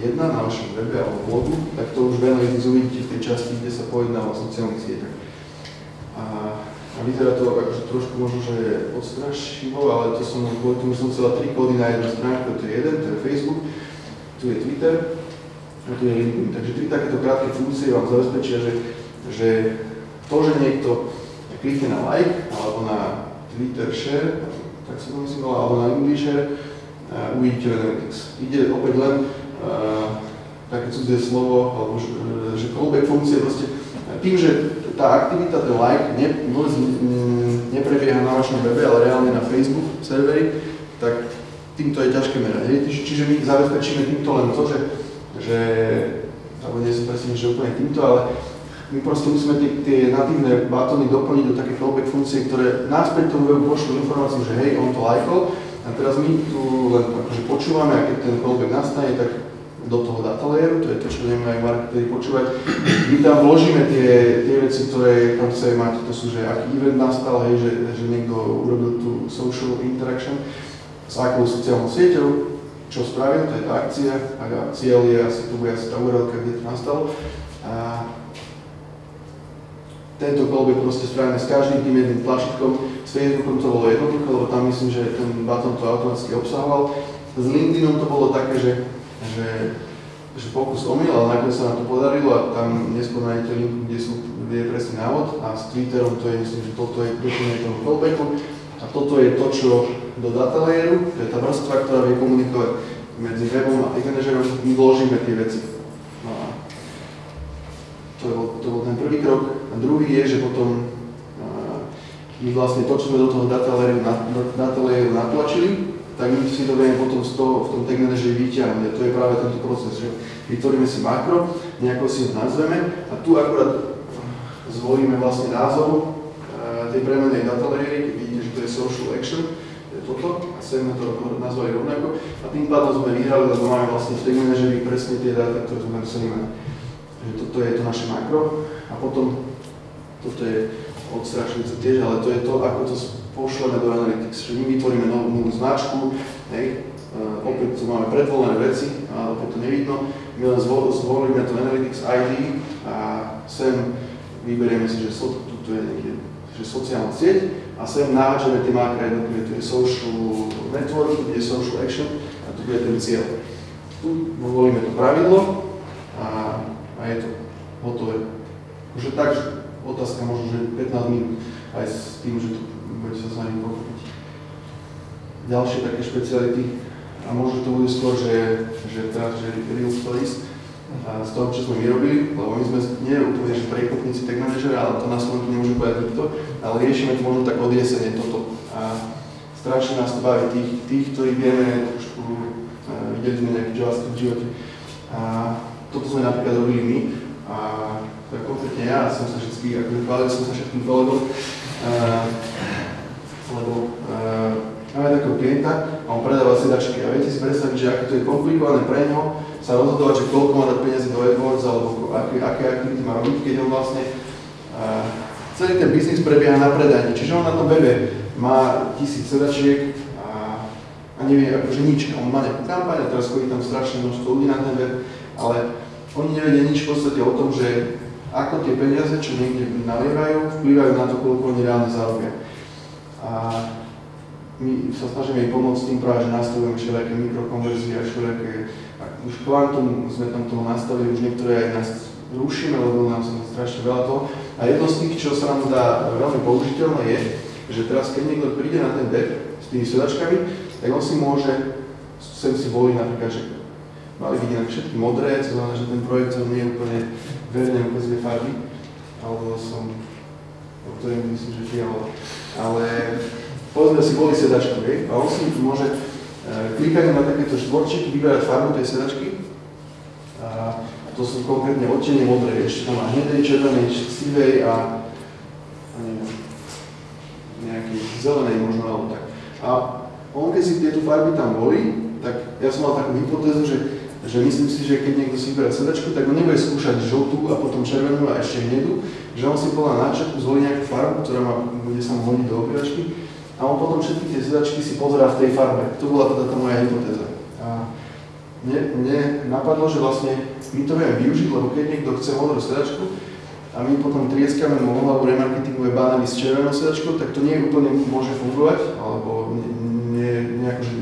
jedna na vašom webe alebo blogu, tak to už v Analytics uvidíte v tej časti, kde sa pojedná o sociálnych sieťach. Vyzerá to akože trošku možno, že je odstrašivo, ale to som kvôli tomu som chcela tri kódy na jednu stránku, to je jeden, to je Facebook, tu je Twitter a na tie linky. Takže tri takéto krátke funkcie vám zabezpečia, že, že to, že niekto klikne na like alebo na Twitter share, tak sa to myslím, alebo na English share, uh, uvidíte v Analytics. Ide opäť len uh, také cudzie slovo, alebo že, že callback funkcie proste tým, že tá aktivita, ten like ne, neprebieha na vašom webe, ale reálne na Facebook serveri, tak týmto je ťažké merať. Čiže my zabezpečíme týmto len to, že, že alebo nie som presne, že úplne týmto, ale my proste musíme tie, tie natívne batóny doplniť do také callback funkcie, ktoré náspäť tomu webu pošlú informáciu, že hej, on to lajkol, a teraz my tu len akože počúvame, a keď ten callback nastane, tak do toho data layeru, to je to, čo nemajú marketeri počúvať. My tam vložíme tie, tie veci, ktoré tam chceme mať, to sú, že aký event nastal, hej, že, že niekto urobil tú social interaction s akou sociálnou sieťou, čo spravil, to je tá akcia, a cieľ je asi, to bude asi tá URL, kde to nastalo. A tento callback proste spravíme s každým tým jedným tlačítkom. S Facebookom to bolo jednoduché, lebo tam myslím, že ten button to automaticky obsahoval. S LinkedInom to bolo také, že že, že pokus omyl, ale nakoniec sa nám to podarilo a tam neskôr nájdete link, kde, sú, kde je presný návod a s Twitterom to je, myslím, že toto je doplnenie toho callbacku a toto je to, čo do data layeru, to je tá vrstva, ktorá vie komunikovať medzi webom a manažerom, my vložíme tie veci. No a to bol, to bol ten prvý krok. A druhý je, že potom my vlastne to, čo sme do toho data layeru, data layeru natlačili, tak my si to vieme potom z toho, v tom tag manageri vyťahnuť. A to je práve tento proces, že vytvoríme si makro, nejako si ho nazveme a tu akurát zvolíme vlastne názov e, tej premenej data layery, vidíte, že to je social action, to je toto, a chceme to nazvali rovnako. A tým pádom sme vyhrali, lebo máme vlastne v tag manageri presne tie dáta, ktoré sme museli mať. Takže toto je to naše makro a potom toto je odstrašujúce tiež, ale to je to, ako to pošleme do Analytics, že my vytvoríme novú, novú značku, hej, uh, opäť tu máme predvolené veci, ale opäť to nevidno, my len zvolíme to Analytics ID a sem vyberieme si, že so, tu, tu je niekde, že sociálna sieť a sem nahádžeme tie mákra jednotlivé, tu je social network, tu je social action a tu bude ten cieľ. Tu volíme to pravidlo a, a je to hotové. Už tak, otázka možno, že 15 minút aj s tým, že to budete sa s nami pochopiť. Ďalšie také špeciality, a možno to bude skôr, že, že teraz, že real stories, z toho, čo sme vyrobili, lebo my sme nie úplne že prekopníci tag manažera, ale to na Slovensku nemôžem povedať nikto, ale riešime to možno tak od jesene toto. A strašne nás to baví tých, tých ktorí vieme trošku, uh, videli sme nejaký JavaScript v živote. A toto sme napríklad robili my a je konkrétne ja, som sa vždy, akože chválil som sa všetkým kolegom, lebo uh, máme takého klienta a on predáva sedačky a viete si predstaviť, že aké to je komplikované pre neho sa rozhodovať, že koľko má dať peniazy do AdWords alebo aké, aké aktivity má robiť, keď on vlastne uh, celý ten biznis prebieha na predajni. Čiže on na tom webe má tisíc sedačiek a, a nevie akože nič. On má nejakú kampaň a teraz chodí tam strašne množstvo ľudí na ten web, ale oni nevedia nič v podstate o tom, že ako tie peniaze, čo niekde nalievajú, vplyvajú na to, koľko oni reálne zarobia. A my sa snažíme pomôcť tým práve, že nastavujeme všelijaké mikrokonverzie a všelijaké, už kvantum sme tam toho nastavili, už niektoré aj nás rušíme, lebo nám sa strašne veľa toho. A jedno z tých, čo sa nám dá veľmi použiteľné je, že teraz keď niekto príde na ten web s tými sedačkami, tak on si môže sem si voliť napríklad, že mali vidieť všetky modré, to znamená, že ten projekt nie je úplne verne ukazuje farby, alebo som, o ktorým myslím, že fialová. Ale povedzme si boli sedačku, hej, a on si môže e, klikaním na takéto štvorčíky vyberať farbu tej sedačky. A to sú konkrétne odtenie modré, ešte tam má hnedej, červenej, sivej a, a neviem, nejaký zelenej možno alebo tak. A on keď si tieto farby tam boli, tak ja som mal takú hypotézu, že, že myslím si, že keď niekto si vyberá sedačku, tak on nebude skúšať žltú a potom červenú a ešte hnedú, že on si podľa náčrtu zvolí nejakú farbu, ktorá má, bude sa mu hodiť do obývačky a on potom všetky tie sedačky si pozerá v tej farbe. To bola teda tá moja hypotéza. A mne, mne napadlo, že vlastne my to vieme využiť, lebo keď niekto chce modrú sedačku a my potom trieskame mu hlavu remarketingové bány s červenou sedačkou, tak to nie úplne môže fungovať, alebo nie, nie, nejako, že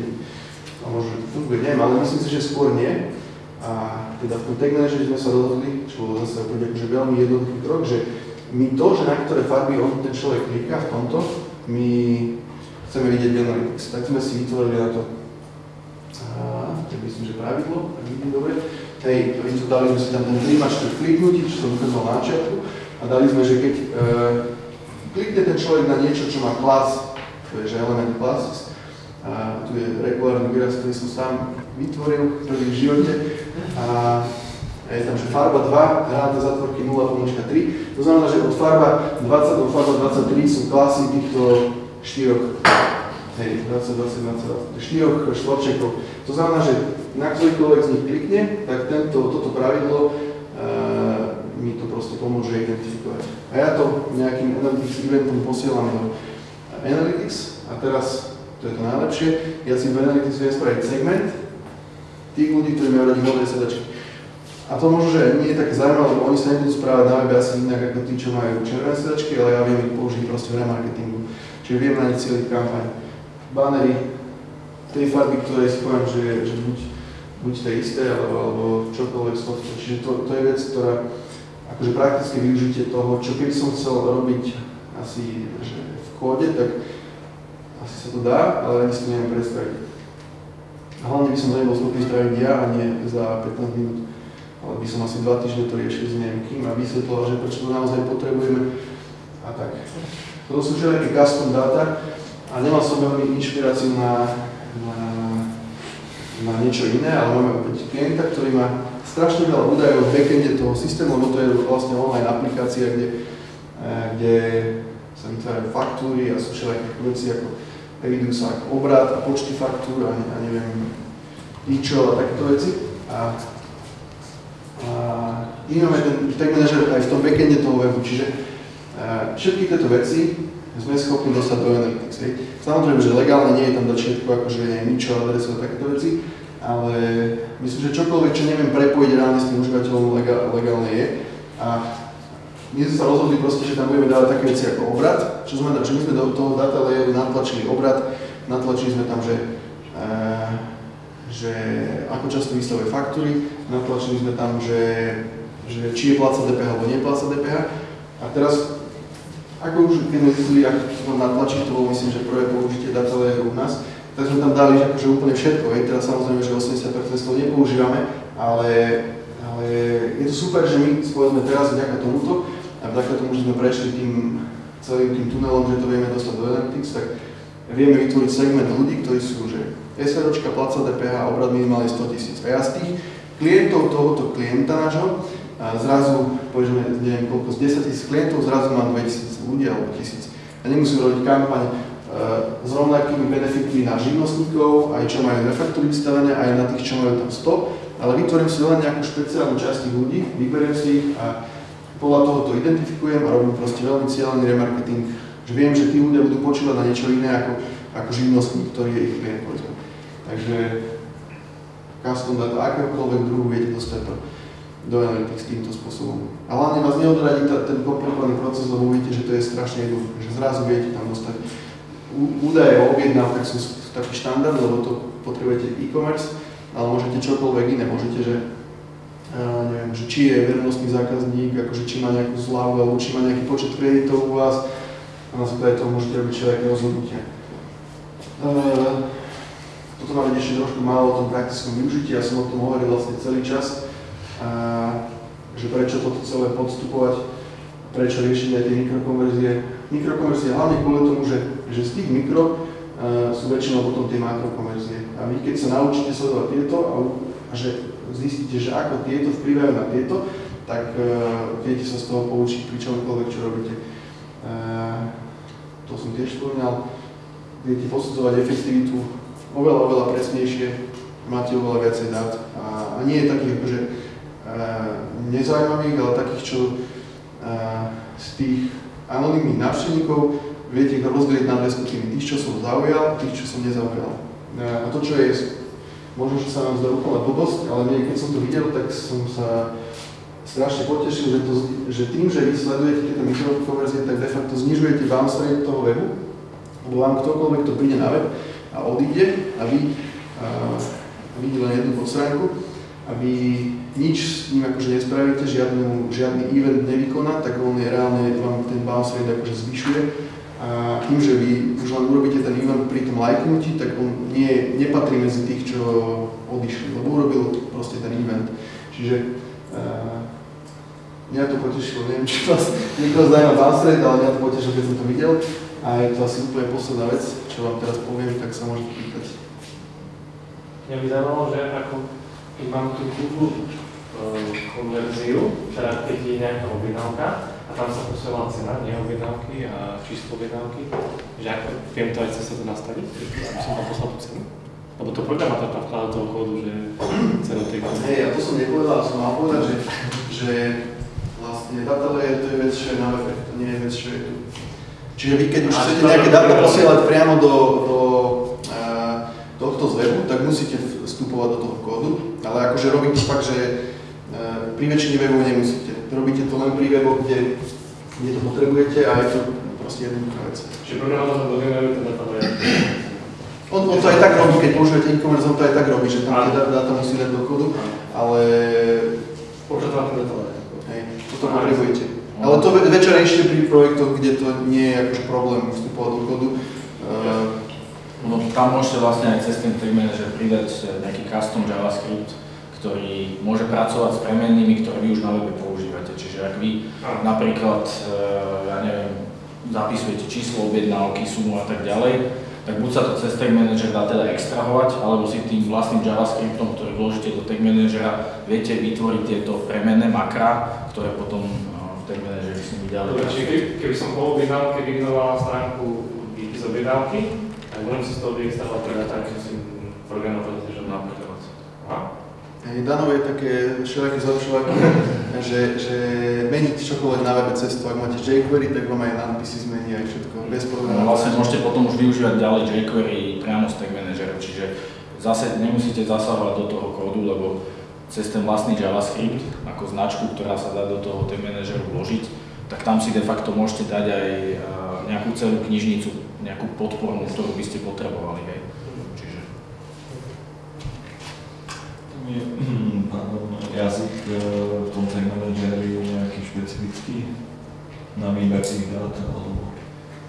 funguje, neviem, ale myslím si, že skôr nie. A teda v tom tag manageri sme sa rozhodli, čo bolo zase opäť akože veľmi jednoduchý krok, že my to, že na ktoré farby on ten človek kliká v tomto, my chceme vidieť v Analytics. Tak sme si vytvorili na to, a, tak myslím, že pravidlo, tak vidím dobre. Hej, dali sme si tam ten príjimač kliknutí, čo som ukázal na začiatku, a dali sme, že keď e, klikne ten človek na niečo, čo má class, to je že element classes, a tu je regulárny výraz, ktorý som sám vytvoril prvý v živote, a je tam, že farba 2, hranatá zatvorky 0, pomočka 3. To znamená, že od farba 20 do farba 23 sú klasy týchto štyroch, hej, 20, 20, 20, 20, štyroch štvorčekov. To znamená, že na ktorýkoľvek z nich klikne, tak tento, toto pravidlo uh, mi to proste pomôže identifikovať. A ja to nejakým Analytics eventom posielam do Analytics a teraz, to je to najlepšie, ja si v Analytics viem spraviť segment tých ľudí, ktorí majú radi modré sedačky. A to možno, že nie je také zaujímavé, lebo oni sa nebudú správať na webe asi inak ako tí, čo majú červené sedačky, ale ja viem ich použiť proste v remarketingu. Čiže viem na ne cieľiť kampaň. Banery, tej farby, ktoré si poviem, že, že buď, buď tie isté, alebo, alebo čokoľvek z tohto. Čiže to, to je vec, ktorá akože praktické využitie toho, čo keby som chcel robiť asi že v kóde, tak asi sa to dá, ale ani si to neviem predstaviť. Hlavne by som to nebol schopný spraviť ja a nie za 15 minút. Ale by som asi dva týždne to riešil s neviem kým a vysvetloval, že prečo to naozaj potrebujeme a tak. To sú všelijaké custom data a nemal som veľmi inšpiráciu na, na, na niečo iné, ale máme opäť klienta, ktorý má strašne veľa údajov v backende toho systému, lebo to je vlastne online aplikácia, kde, eh, kde sa vytvárajú faktúry a sú všelijaké veci ako evidujú sa ako obrad a počty faktúr a, a neviem, čo a takéto veci. A, a máme ten tag manager aj v tom backende toho webu, čiže a, eh, všetky tieto veci sme schopní dostať do Analytics. Samozrejme, že legálne nie je tam do všetko, akože je ničo, adresu a takéto veci, ale myslím, že čokoľvek, čo neviem prepojiť reálne s tým užívateľom, legálne je. A my sme sa rozhodli proste, že tam budeme dávať také veci ako obrad, čo znamená, že my sme do toho data layeru natlačili obrad, natlačili sme tam, že, e, že ako často vystavuje faktúry, natlačili sme tam, že, že či je pláca DPH alebo nie pláca DPH. A teraz, ako už keď sme zistili, ako to natlačiť, to bolo myslím, že prvé použitie data layeru u nás, tak sme tam dali akože úplne všetko. Hej. Teraz samozrejme, že 80% z toho nepoužívame, ale, ale je to super, že my povedzme teraz vďaka tomuto a vďaka tomu, že sme prešli tým celým tým tunelom, že to vieme dostať do Analytics, tak vieme vytvoriť segment ľudí, ktorí sú, že SROčka, placa DPH, obrad minimálne 100 tisíc. A ja z tých klientov tohoto klienta nášho, zrazu, povedzme, neviem koľko, z 10 tisíc klientov, zrazu mám 2000 ľudí alebo tisíc. A nemusím robiť kampaň, E, s rovnakými benefitmi na živnostníkov, aj čo majú refaktúry vystavené, aj na tých, čo majú tam 100, ale vytvorím si len nejakú špeciálnu časť tých ľudí, vyberiem si ich a podľa toho to identifikujem a robím proste veľmi cieľený remarketing, že viem, že tí ľudia budú počúvať na niečo iné ako, ako živnostník, ktorý je ich klient, povedzme. Takže custom data akéhokoľvek druhu viete dostať do, do Analytics týmto spôsobom. A hlavne vás neodradí ten komplikovaný proces, lebo uvidíte, že to je strašne jednoduché, že zrazu viete tam dostať údaje o objednávkach sú taký štandard, lebo to potrebujete e-commerce, ale môžete čokoľvek iné. Môžete, že, neviem, že či je verejnostný zákazník, akože či má nejakú zľavu, alebo či má nejaký počet kreditov u vás a na základe toho môžete robiť všelijaké rozhodnutia. Toto má ešte trošku málo o tom praktickom využití, ja som o tom hovoril vlastne celý čas, uh, že prečo toto celé podstupovať, prečo riešiť aj tie mikrokonverzie. Mikrokonverzie hlavne kvôli tomu, že že z tých mikro uh, sú väčšinou potom tie makrokonverzie. A vy keď sa naučíte sledovať tieto a, a že zistíte, že ako tieto vplyvajú na tieto, tak uh, viete sa z toho poučiť pri čomkoľvek, čo robíte. Uh, to som tiež spomínal. Viete posudzovať efektivitu oveľa, oveľa presnejšie, máte oveľa viacej dát a, a nie je takých akože uh, nezaujímavých, ale takých, čo z tých anonimných návštevníkov viete ich rozdeliť na dve skupiny. Tých, čo som zaujal, tých, čo som nezaujal. A to, čo je, možno, že sa nám zdá úplná blbosť, ale nie, keď som to videl, tak som sa strašne potešil, že, to, že tým, že vy sledujete tieto mikrokonverzie, tak de facto znižujete bounce rate toho webu, lebo vám ktokoľvek to príde na web a odíde a vy a, vidí len jednu podstránku. A aby nič s ním akože nespravíte, žiadnu, žiadny event nevykoná, tak on je reálne vám ten bounce rate akože zvyšuje. A tým, že vy už len urobíte ten event pri tom lajknutí, tak on nie, nepatrí medzi tých, čo odišli, lebo urobil proste ten event. Čiže uh, mňa to potešilo, neviem, či vás niekoho zaujíma rate, ale mňa to potešilo, keď som to videl. A je to asi úplne posledná vec, čo vám teraz poviem, tak sa môžete pýtať. Mňa by zaujímalo, že ako mám tú Google konverziu, teda keď je nejaká objednávka a tam sa posiela cena, nie objednávky a číslo objednávky, že ako viem to aj cez to nastaviť, aby som tam poslal tú cenu? Lebo to programátor tam vkladá toho kódu, že cenu tej Hej, ja to som nepovedal, som mal povedať, že, že vlastne data layer to je vec, čo je na webe, to nie je vec, čo je tu. Čiže vy keď už A chcete nejaké dáta posielať priamo do, do uh, tohto z webu, tak musíte vstupovať do toho kódu, ale akože robiť to fakt, že uh, pri väčšine webov nemusíte. Robíte to len pri weboch, kde, kde to potrebujete a je to proste jednoduchá vec. Čiže programátor dogeneruje ten. On, on to aj tak robí, keď používate e-commerce, on to aj tak robí, že tam tie dá- dáta musí dať do kódu, ale Používam ten data layer. hej, toto potrebujete. Ale to ve- večer ešte pri projektoch, kde to nie je akože problém vstupovať do kódu. Uh, No, tam môžete vlastne aj cez ten tag manager pridať eh, nejaký custom JavaScript, ktorý môže pracovať s premennými, ktoré vy už na webe používate. Čiže ak vy napríklad, eh, ja neviem, zapisujete číslo objednávky, sumu a tak ďalej, tak buď sa to cez tag manager dá teda extrahovať, alebo si tým vlastným JavaScriptom, ktorý vložíte do tag managera, viete vytvoriť tieto premenné makra, ktoré potom eh, v tag manageri s nimi ďalej Dobre, čiže keby, som po objednávke vygnoval stránku výpis objednávky, tak môžem si z toho vyextrahovať teda tak, že si programátor že napríklad. Aha. hej, Danov také všelijaké zlepšovaky, že, že meniť čokoľvek na webe cestu, ak máte jQuery, tak vám aj nadpisy zmení aj všetko, bez No, problémov. vlastne môžete potom už využívať ďalej jQuery priamo z tag managera, čiže zase nemusíte zasahovať do toho kódu, lebo cez ten vlastný JavaScript, ako značku, ktorá sa dá do toho tag manageru vložiť, tak tam si de facto môžete dať aj eh, nejakú celú knižnicu, nejakú podpornú, ktorú by ste potrebovali. Hej. Čiže Je, pardon, jazyk e, v tom tag manageri je nejaký špecifický na výber tých dát, alebo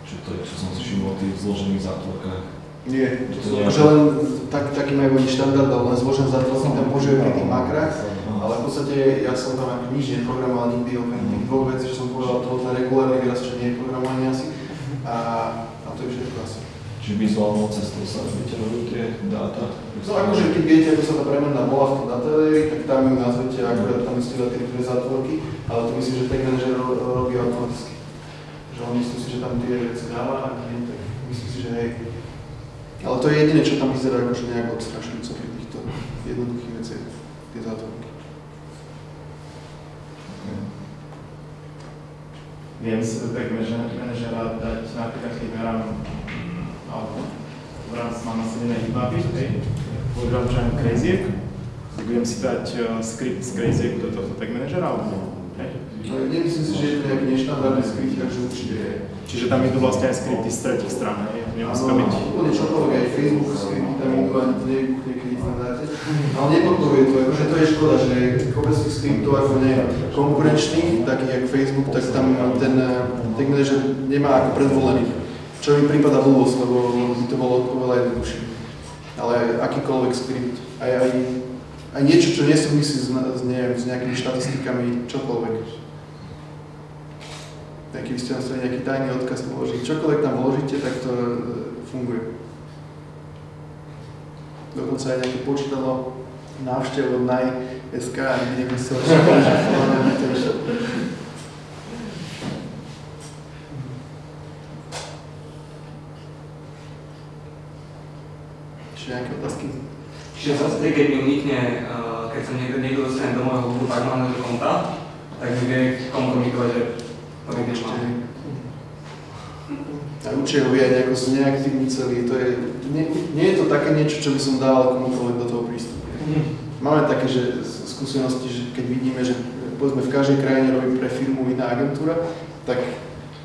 čo to je, čo som si všimol v tých zložených zátvorkách. Nie, To je- že len tak, taký majú oni štandard, ale len zložené zátvorky tam používajú pri tých makrách, ale v podstate ja som tam ako nič neprogramoval nikdy, okrem tých dvoch vecí, čo som povedal, toho ten regulárny výraz, čo nie je programovanie asi. A, a to je všetko asi. Čiže vizuálnou cestou sa vyťahujú tie dáta. No akože keď viete, ako sa tá premenná bola v tom tak tam ju nazvete, akurát tam musíte dať tie dve zátvorky, ale to myslím, že tag manager ro- robí automaticky. Že on myslí si, že tam tie veci dáva a nie, tak myslím si, že hej. Ale to je jediné, čo tam vyzerá akože nejak odstrašujúco pri týchto jednoduchých veciach, tie zátvorky. Viem si do manažera manažera dať napríklad, keď merám alebo v rámci mám nasadené hitmapy, hej, len Crazyiek, tak budem si dať uh, skript z Crazyiek do tohto tag manažera, alebo hej. Ale nemyslím si, že je to nejaký neštandardný skript, takže určite je. Čiže tam idú vlastne aj skripty z tretich strán, hej, nemusí to byť. úplne čokoľvek, aj Facebook skripty tam idú, ani nevybuchne, keď ich tam dáte. Ale nepodporuje to, akože to je škoda, že kopec tých skriptov ako nie konkurenčných, takých ako Facebook, tak tam ten eh, tag manager nemá ako predvolený. Čo mi prípada blbosť, lebo by to bolo oveľa jednoduchšie. Ale akýkoľvek skript, aj, aj, aj niečo, čo nesúvisí s, s, neviem, s nejakými štatistikami, čokoľvek. Tak keby ste tam chceli nejaký tajný odkaz položiť, čokoľvek tam vložíte, tak to e, funguje. Dokonca aj nejaké počítalo návštev od NAJ.sk niekde si ho že Čiže nejaké otázky? Čiže zásade, keď mi unikne, uh, keď sa niekto, niekto dostane do môjho Google Tag Manager konta, tak mi vie komunikovať, že to niekde Určite. mám. A určite ho vie aj nejako zneaktívniť celý. To je, nie, nie je to také niečo, čo by som dal komukoľvek do toho prístupu. Máme také že skúsenosti, že keď vidíme, že povedzme v každej krajine robí pre firmu iná agentúra, tak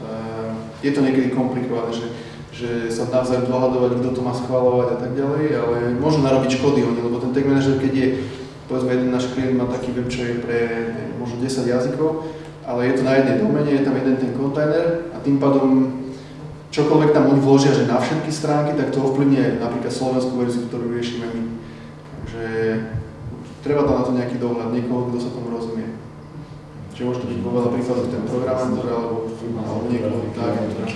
uh, je to niekedy komplikované, že, že sa navzájom dohadovať, kto to má schváľovať a tak ďalej, ale môžu narobiť škody oni, lebo ten tag manager, keď je povedzme jeden náš klient má taký web, čo je pre možno 10 jazykov, ale je to na jednej domene, je tam jeden ten kontajner a tým pádom čokoľvek tam oni vložia, že na všetky stránky, tak to ovplyvňuje napríklad slovenskú verziu, ktorú riešime my. Takže treba tam na to nejaký dohľad, niekoho, kto sa tomu rozumie. Čiže môže to byť vo veľa príkladov ten programátor alebo, alebo niekoho tá agentúra.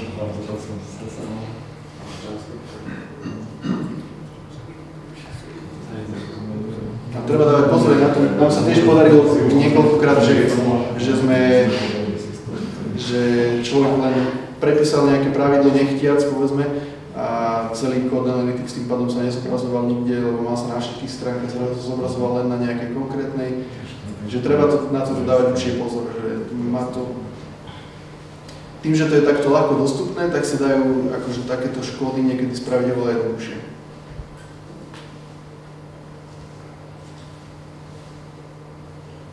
A treba dávať pozor na to, nám sa tiež podarilo niekoľkokrát, že, že sme, že človek len prepísal nejaké pravidlo nechtiac, povedzme, a celý kód Analytics tým pádom sa nezobrazoval nikde, lebo mal sa na všetkých stránkach, sa zobrazoval len na nejakej konkrétnej. Že treba to, na to dávať určite pozor, že má to... Tým, že to je takto ľahko dostupné, tak sa dajú akože takéto škody niekedy spraviť oveľa jednoduchšie.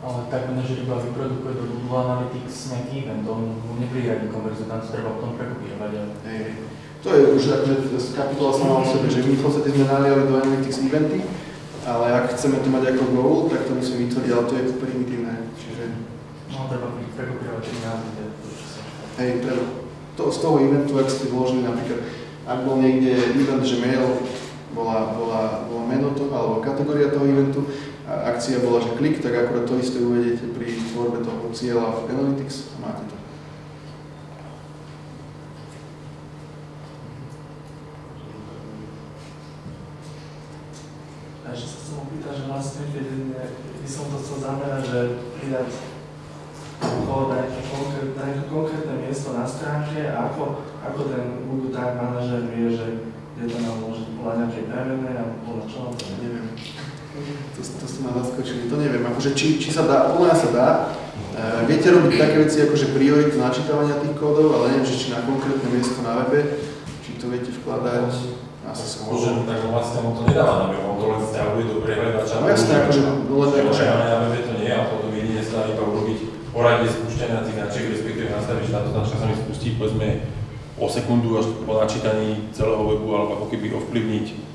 Ale tak manažer iba vyprodukuje do Google Analytics nejaký event, on nepriradí konverziu, tam sa treba potom prekopírovať. To je už akože kapitola sama o sebe, že my v podstate sme naliali do Analytics eventy, ale ak chceme to mať ako goal, tak to musíme vytvoriť, ale to je primitívne. Čiže, No, treba prekopírovať tie názvy, hej, treba. To, z toho eventu, ak ste vložili napríklad, ak bol niekde event, že mail bola, bola, bola meno to, alebo kategória toho eventu, akcia bola, že klik, tak akurát to isté uvedete pri tvorbe toho cieľa v Analytics a máte to. Ešte sa chcem opýtať, že vlastne, keď by som to chcel zamerať, že pridať kód na nejaké konkrétne, na nejaké konkrétne miesto na stránke a ako, ako ten Google Tag Manager vie, že kde to nám môže podľa nejakej premenej alebo podľa čoho, to neviem. To, to ste ma zaskočili, to neviem, akože či, či sa dá, podľa mňa sa dá. E, viete robiť také veci ako že prioritu načítavania tých kódov, ale neviem, že či na konkrétne miesto na webe, či to viete vkladať, asi skôr. Môžem, tak vlastne on to nedáva na web, on to len stiahuje do prehľadača. No jasné, akože, len akože, na webe to nie, a potom jedine sa dá iba urobiť poradie spúšťania tých značiek, respektíve nastaviť, táto značka sa mi spustí, povedzme, o sekundu až po načítaní celého webu, alebo ako keby ovplyvniť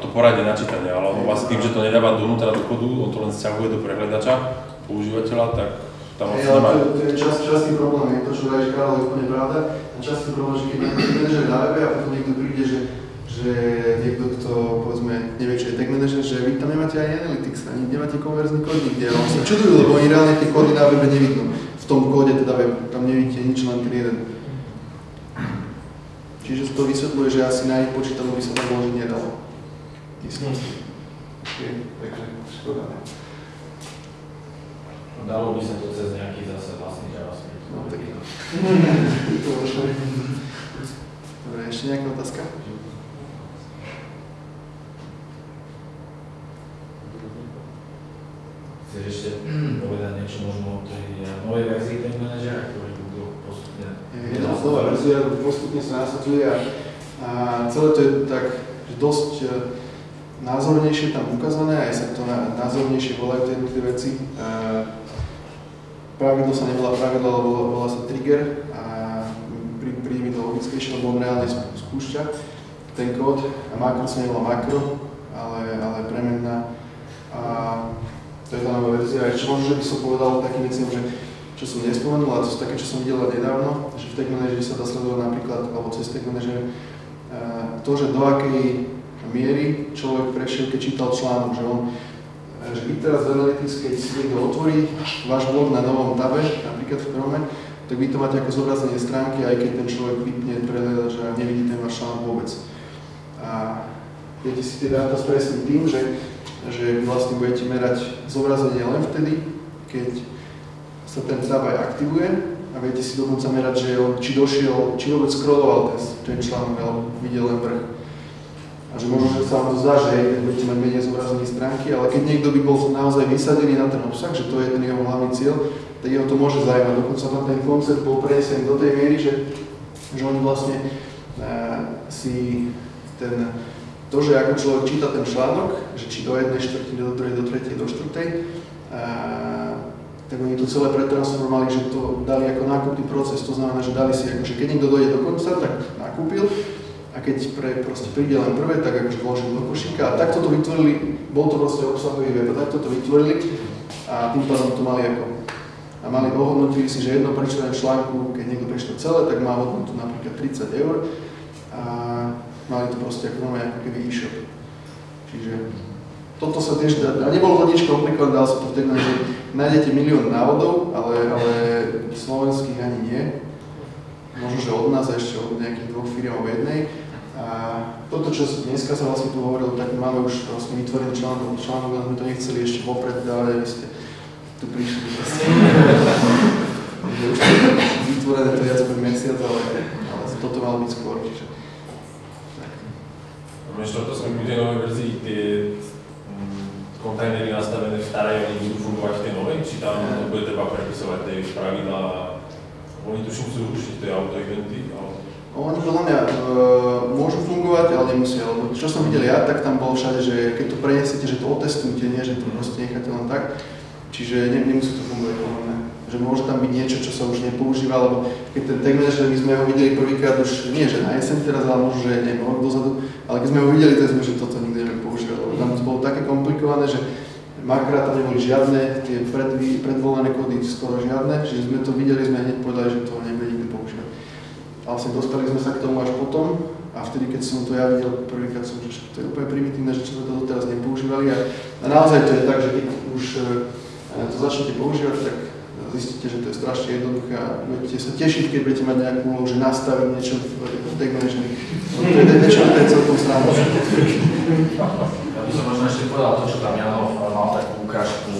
to poradie načítania, ale vlastne tým, že to nedáva donútra do kodu, on to len stiahuje do prehľadača používateľa, tak tam ale nemá... to, je čas, častý problém, je to, čo hovoríš Karol, je úplne pravda. A častý problém, že keď niekto manažer na webe a potom niekto príde, že, že niekto, kto povedzme nevie, čo je tag manager, že vy tam nemáte aj analytics, ani nemáte konverzný kód nikde. A on sa čudujú, lebo oni reálne tie kódy na webe nevidno. V tom kóde teda web, tam nevidíte nič, len ten jeden. Čiže to vysvetľuje, že asi na ich počítaču by sa to vložiť nedalo. Myslím. Okay, takže škoda. Dalo by sa to cez nejaký zase vlastný JavaScript. No, tak to možno. Dobre, ešte nejaká otázka? Chceš ešte povedať niečo možno o tej eh, novej verzii Tag Managera, ktorý Google postupne Je to nová verzia, postupne sa nasadzuje a, a celé to je tak že dosť e, názornejšie tam ukázané, aj sa to názornejšie volajú tie jednotlivé veci. E, pravidlo sa nevolá pravidlo, ale volá, volá sa trigger a príde mi to logickejšie, lebo on reálne spú- spúšťa ten kód a makro sa nevolá makro, ale, ale premenná. A to je tá nová verzia. Ešte možno, že by som povedal takým veciam, že čo som nespomenul, a to sú také, čo som videl nedávno, že v Tag Manageri sa dá sledovať napríklad, alebo cez Tag Manager, eh, to, že do akej miery človek prešiel, keď čítal článok, že on že vy teraz v Analytics, keď si niekto otvorí váš blog na novom tabe, napríklad v Chrome, tak vy to máte ako zobrazenie stránky, aj keď ten človek vypne prehľadač a nevidí ten váš článok vôbec. A viete si tie dáta spresniť tým, že, že vlastne budete merať zobrazenie len vtedy, keď sa ten tab aktivuje a viete si dokonca merať, že on, či došiel, či vôbec scrolloval ten, ten článok, alebo videl len vrch. A že možno, že sa vám to zdá, že hej, budete mať menej zobrazení stránky, ale keď niekto by bol naozaj vysadený na ten obsah, že to je ten jeho hlavný cieľ, tak jeho to môže zaujímať. Dokonca tam ten koncept bol prenesený do tej miery, že, že oni vlastne uh, si ten, to, že ako človek číta ten článok, že či do jednej štvrtiny, do druhej, do tretej, do štvrtej, uh, tak oni to celé pretransformovali, že to dali ako nákupný proces, to znamená, že dali si, akože keď niekto dojde do konca, tak nakúpil a keď pre, proste príde len prvé, tak akože vložím do košíka a takto to vytvorili, bol to proste obsahový web, takto to vytvorili a tým pádom to mali ako a mali ohodnotili si, že jedno prečítanie článku, keď niekto prečíta celé, tak má hodnotu napríklad 30 eur a mali to proste ako normálne ako keby e-shop. Čiže toto sa tiež dá, a nebolo to nič komplikované, dal sa to vtedy, že nájdete milión návodov, ale, ale slovenských ani nie. Možno, že od nás a ešte od nejakých dvoch alebo jednej. A toto, čo dneska sa vlastne tu hovorilo, tak máme už vlastne vytvorený článok, článok, ale sme to nechceli ešte vopred dávať, aby ste tu prišli. už vytvorené to viac ako mesiac, ale, ale toto malo byť skôr, čiže. Ešte to sme v tej novej verzii, tie mm, kontajnery nastavené v starej, oni budú fungovať v tej novej, či tam to bude treba prepisovať tie pravidlá, oni tuším chcú rušiť tie auto-eventy, ale oni podľa mňa e, môžu fungovať, ale nemusia, lebo čo som videl ja, tak tam bolo všade, že keď to preniesiete, že to otestujte, nie že to proste necháte len tak, čiže ne, nemusí to fungovať podľa mňa. Že môže tam byť niečo, čo sa už nepoužíva, lebo keď ten tag manager, my sme ho videli prvýkrát už, nie že na jeseň teraz, ale možno, že neviem, rok dozadu, ale keď sme ho videli, tak sme, že toto nikdy nebudeme používať, lebo tam to bolo také komplikované, že makrát tam neboli žiadne, tie pred, predvolené kódy skoro žiadne, čiže sme to videli, sme hneď povedali, že to nebude. A vlastne dostali sme sa k tomu až potom a vtedy, keď som to ja videl prvýkrát, som že to je úplne primitívne, že sme to doteraz nepoužívali a, a naozaj to je tak, že keď už e, to začnete používať, tak zistíte, že to je strašne jednoduché a budete sa tešiť, keď budete mať nejakú úlohu, že nastaviť niečo v tag management. To je niečo, to je celkom sranda. Ja by som možno ešte povedal to, čo tam Jano mal takú ukážku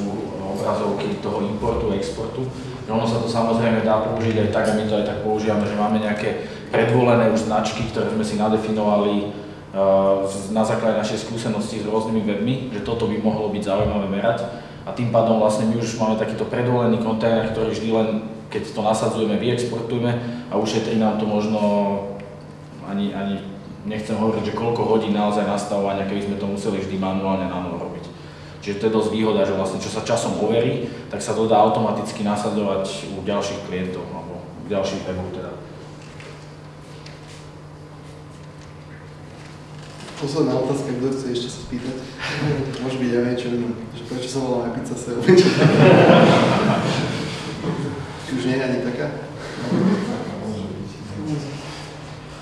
obrazovky toho importu, exportu ono sa to samozrejme dá použiť aj tak, a my to aj tak používame, že máme nejaké predvolené už značky, ktoré sme si nadefinovali uh, na základe našej skúsenosti s rôznymi webmi, že toto by mohlo byť zaujímavé merať. A tým pádom vlastne my už máme takýto predvolený kontajner, ktorý vždy len, keď to nasadzujeme, vyexportujeme a ušetrí nám to možno ani, ani nechcem hovoriť, že koľko hodín naozaj nastavovania, keby sme to museli vždy manuálne na novo. Čiže to je dosť výhoda, že vlastne čo sa časom overí, tak sa to dá automaticky nasadzovať u ďalších klientov alebo u ďalších webov teda. Posledná otázka, kto chce ešte sa spýtať? Môže byť, ja viem, čo viem, že prečo sa volá pizza sale? Či už nie je ani taká?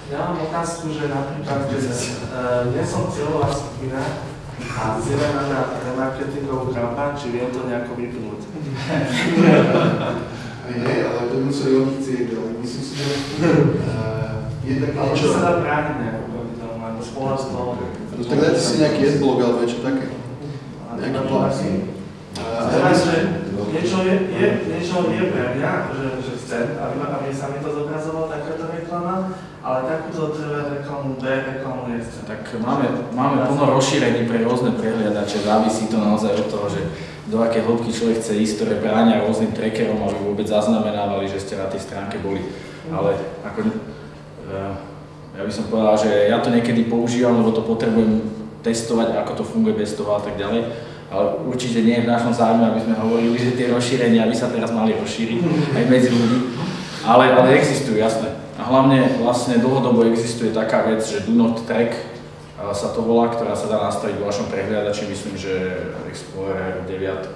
Ja mám otázku, že napríklad, že uh, nie som cieľová skupina, a cieľa na remarketingovú kampaň, či viem to nejako vypnúť. Nie, ale to museli oni chcieť, ale myslím si, že je také Ale čo sa dá brániť nejako proti tomu, ako spoločstvo? No tak dajte si nejaký adblock alebo niečo také. Nejaký plán. Teraz, že niečo je, je, niečo je pre mňa, že, že chcem, aby, aby sa mi to zobrazovalo takáto reklama, ale takúto reklamu, B reklamu nechcem. Tak máme, máme plno rozšírení pre rôzne prehliadače, závisí to naozaj od toho, že do aké hĺbky človek chce ísť, ktoré bránia rôznym trackerom, aby vôbec zaznamenávali, že ste na tej stránke boli. Ale ako, uh, ja by som povedal, že ja to niekedy používam, lebo to potrebujem testovať, ako to funguje bez toho a tak ďalej. Ale určite nie je v našom záujme, aby sme hovorili, že tie rozšírenia by sa teraz mali rozšíriť aj medzi ľudí. Ale, ale existujú, jasné. A hlavne vlastne dlhodobo existuje taká vec, že do not track sa to volá, ktorá sa dá nastaviť vo vašom prehliadači. Myslím, že Explorer 9,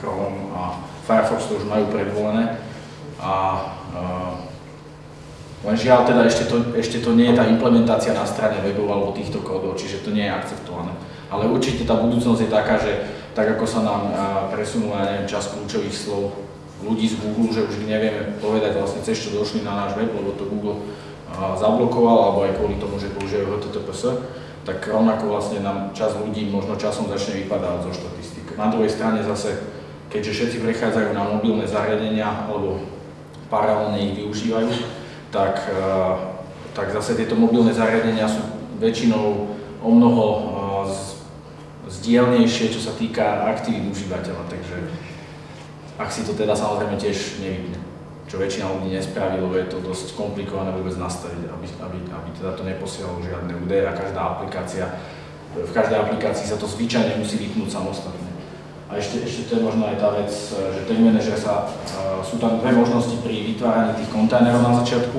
Chrome a Firefox to už majú predvolené. A, uh, len žiaľ teda ešte to, ešte to nie je tá implementácia na strane webov alebo týchto kódov, čiže to nie je akceptované. Ale určite tá budúcnosť je taká, že tak ako sa nám presunula neviem, čas kľúčových slov ľudí z Google, že už nevieme povedať vlastne cez čo došli na náš web, lebo to Google zablokoval, alebo aj kvôli tomu, že používajú HTTPS, tak rovnako vlastne nám čas ľudí možno časom začne vypadávať zo štatistik. Na druhej strane zase, keďže všetci prechádzajú na mobilné zariadenia alebo paralelne ich využívajú, tak, tak zase tieto mobilné zariadenia sú väčšinou o mnoho zdielnejšie, čo sa týka aktivít užívateľa. Takže ak si to teda samozrejme tiež nevypne, čo väčšina ľudí nespraví, lebo je to dosť komplikované vôbec nastaviť, aby, aby, aby teda to neposielalo žiadne údaje a každá aplikácia, v každej aplikácii sa to zvyčajne musí vypnúť samostatne. A ešte, ešte to je možno aj tá vec, že ten manažer sa, sú tam dve možnosti pri vytváraní tých kontajnerov na začiatku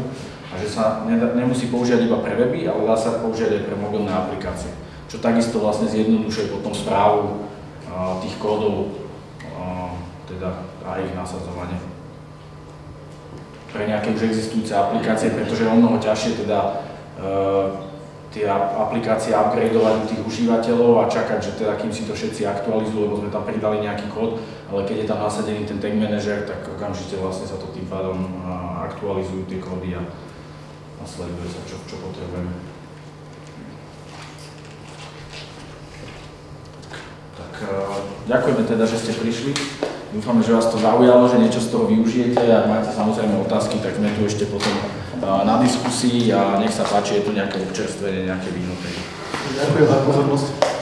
a že sa nedá, nemusí používať iba pre weby, ale dá sa používať aj pre mobilné aplikácie. Čo takisto vlastne zjednodušuje potom správu a, tých kódov a, teda a ich nasadzovanie pre nejaké už existujúce aplikácie, pretože je o mnoho ťažšie teda e, tie ap- aplikácie upgradeovať u tých užívateľov a čakať, že teda kým si to všetci aktualizujú, lebo sme tam pridali nejaký kód, ale keď je tam nasadený ten tag manager, tak okamžite vlastne sa to tým pádom a, aktualizujú tie kódy a, a sleduje sa, čo, čo potrebujeme. Tak e, ďakujeme teda, že ste prišli. Dúfame, že vás to zaujalo, že niečo z toho využijete. Ak máte samozrejme otázky, tak sme tu ešte potom na diskusii a nech sa páči, je tu nejaké občerstvenie, nejaké víno. Ďakujem za pozornosť.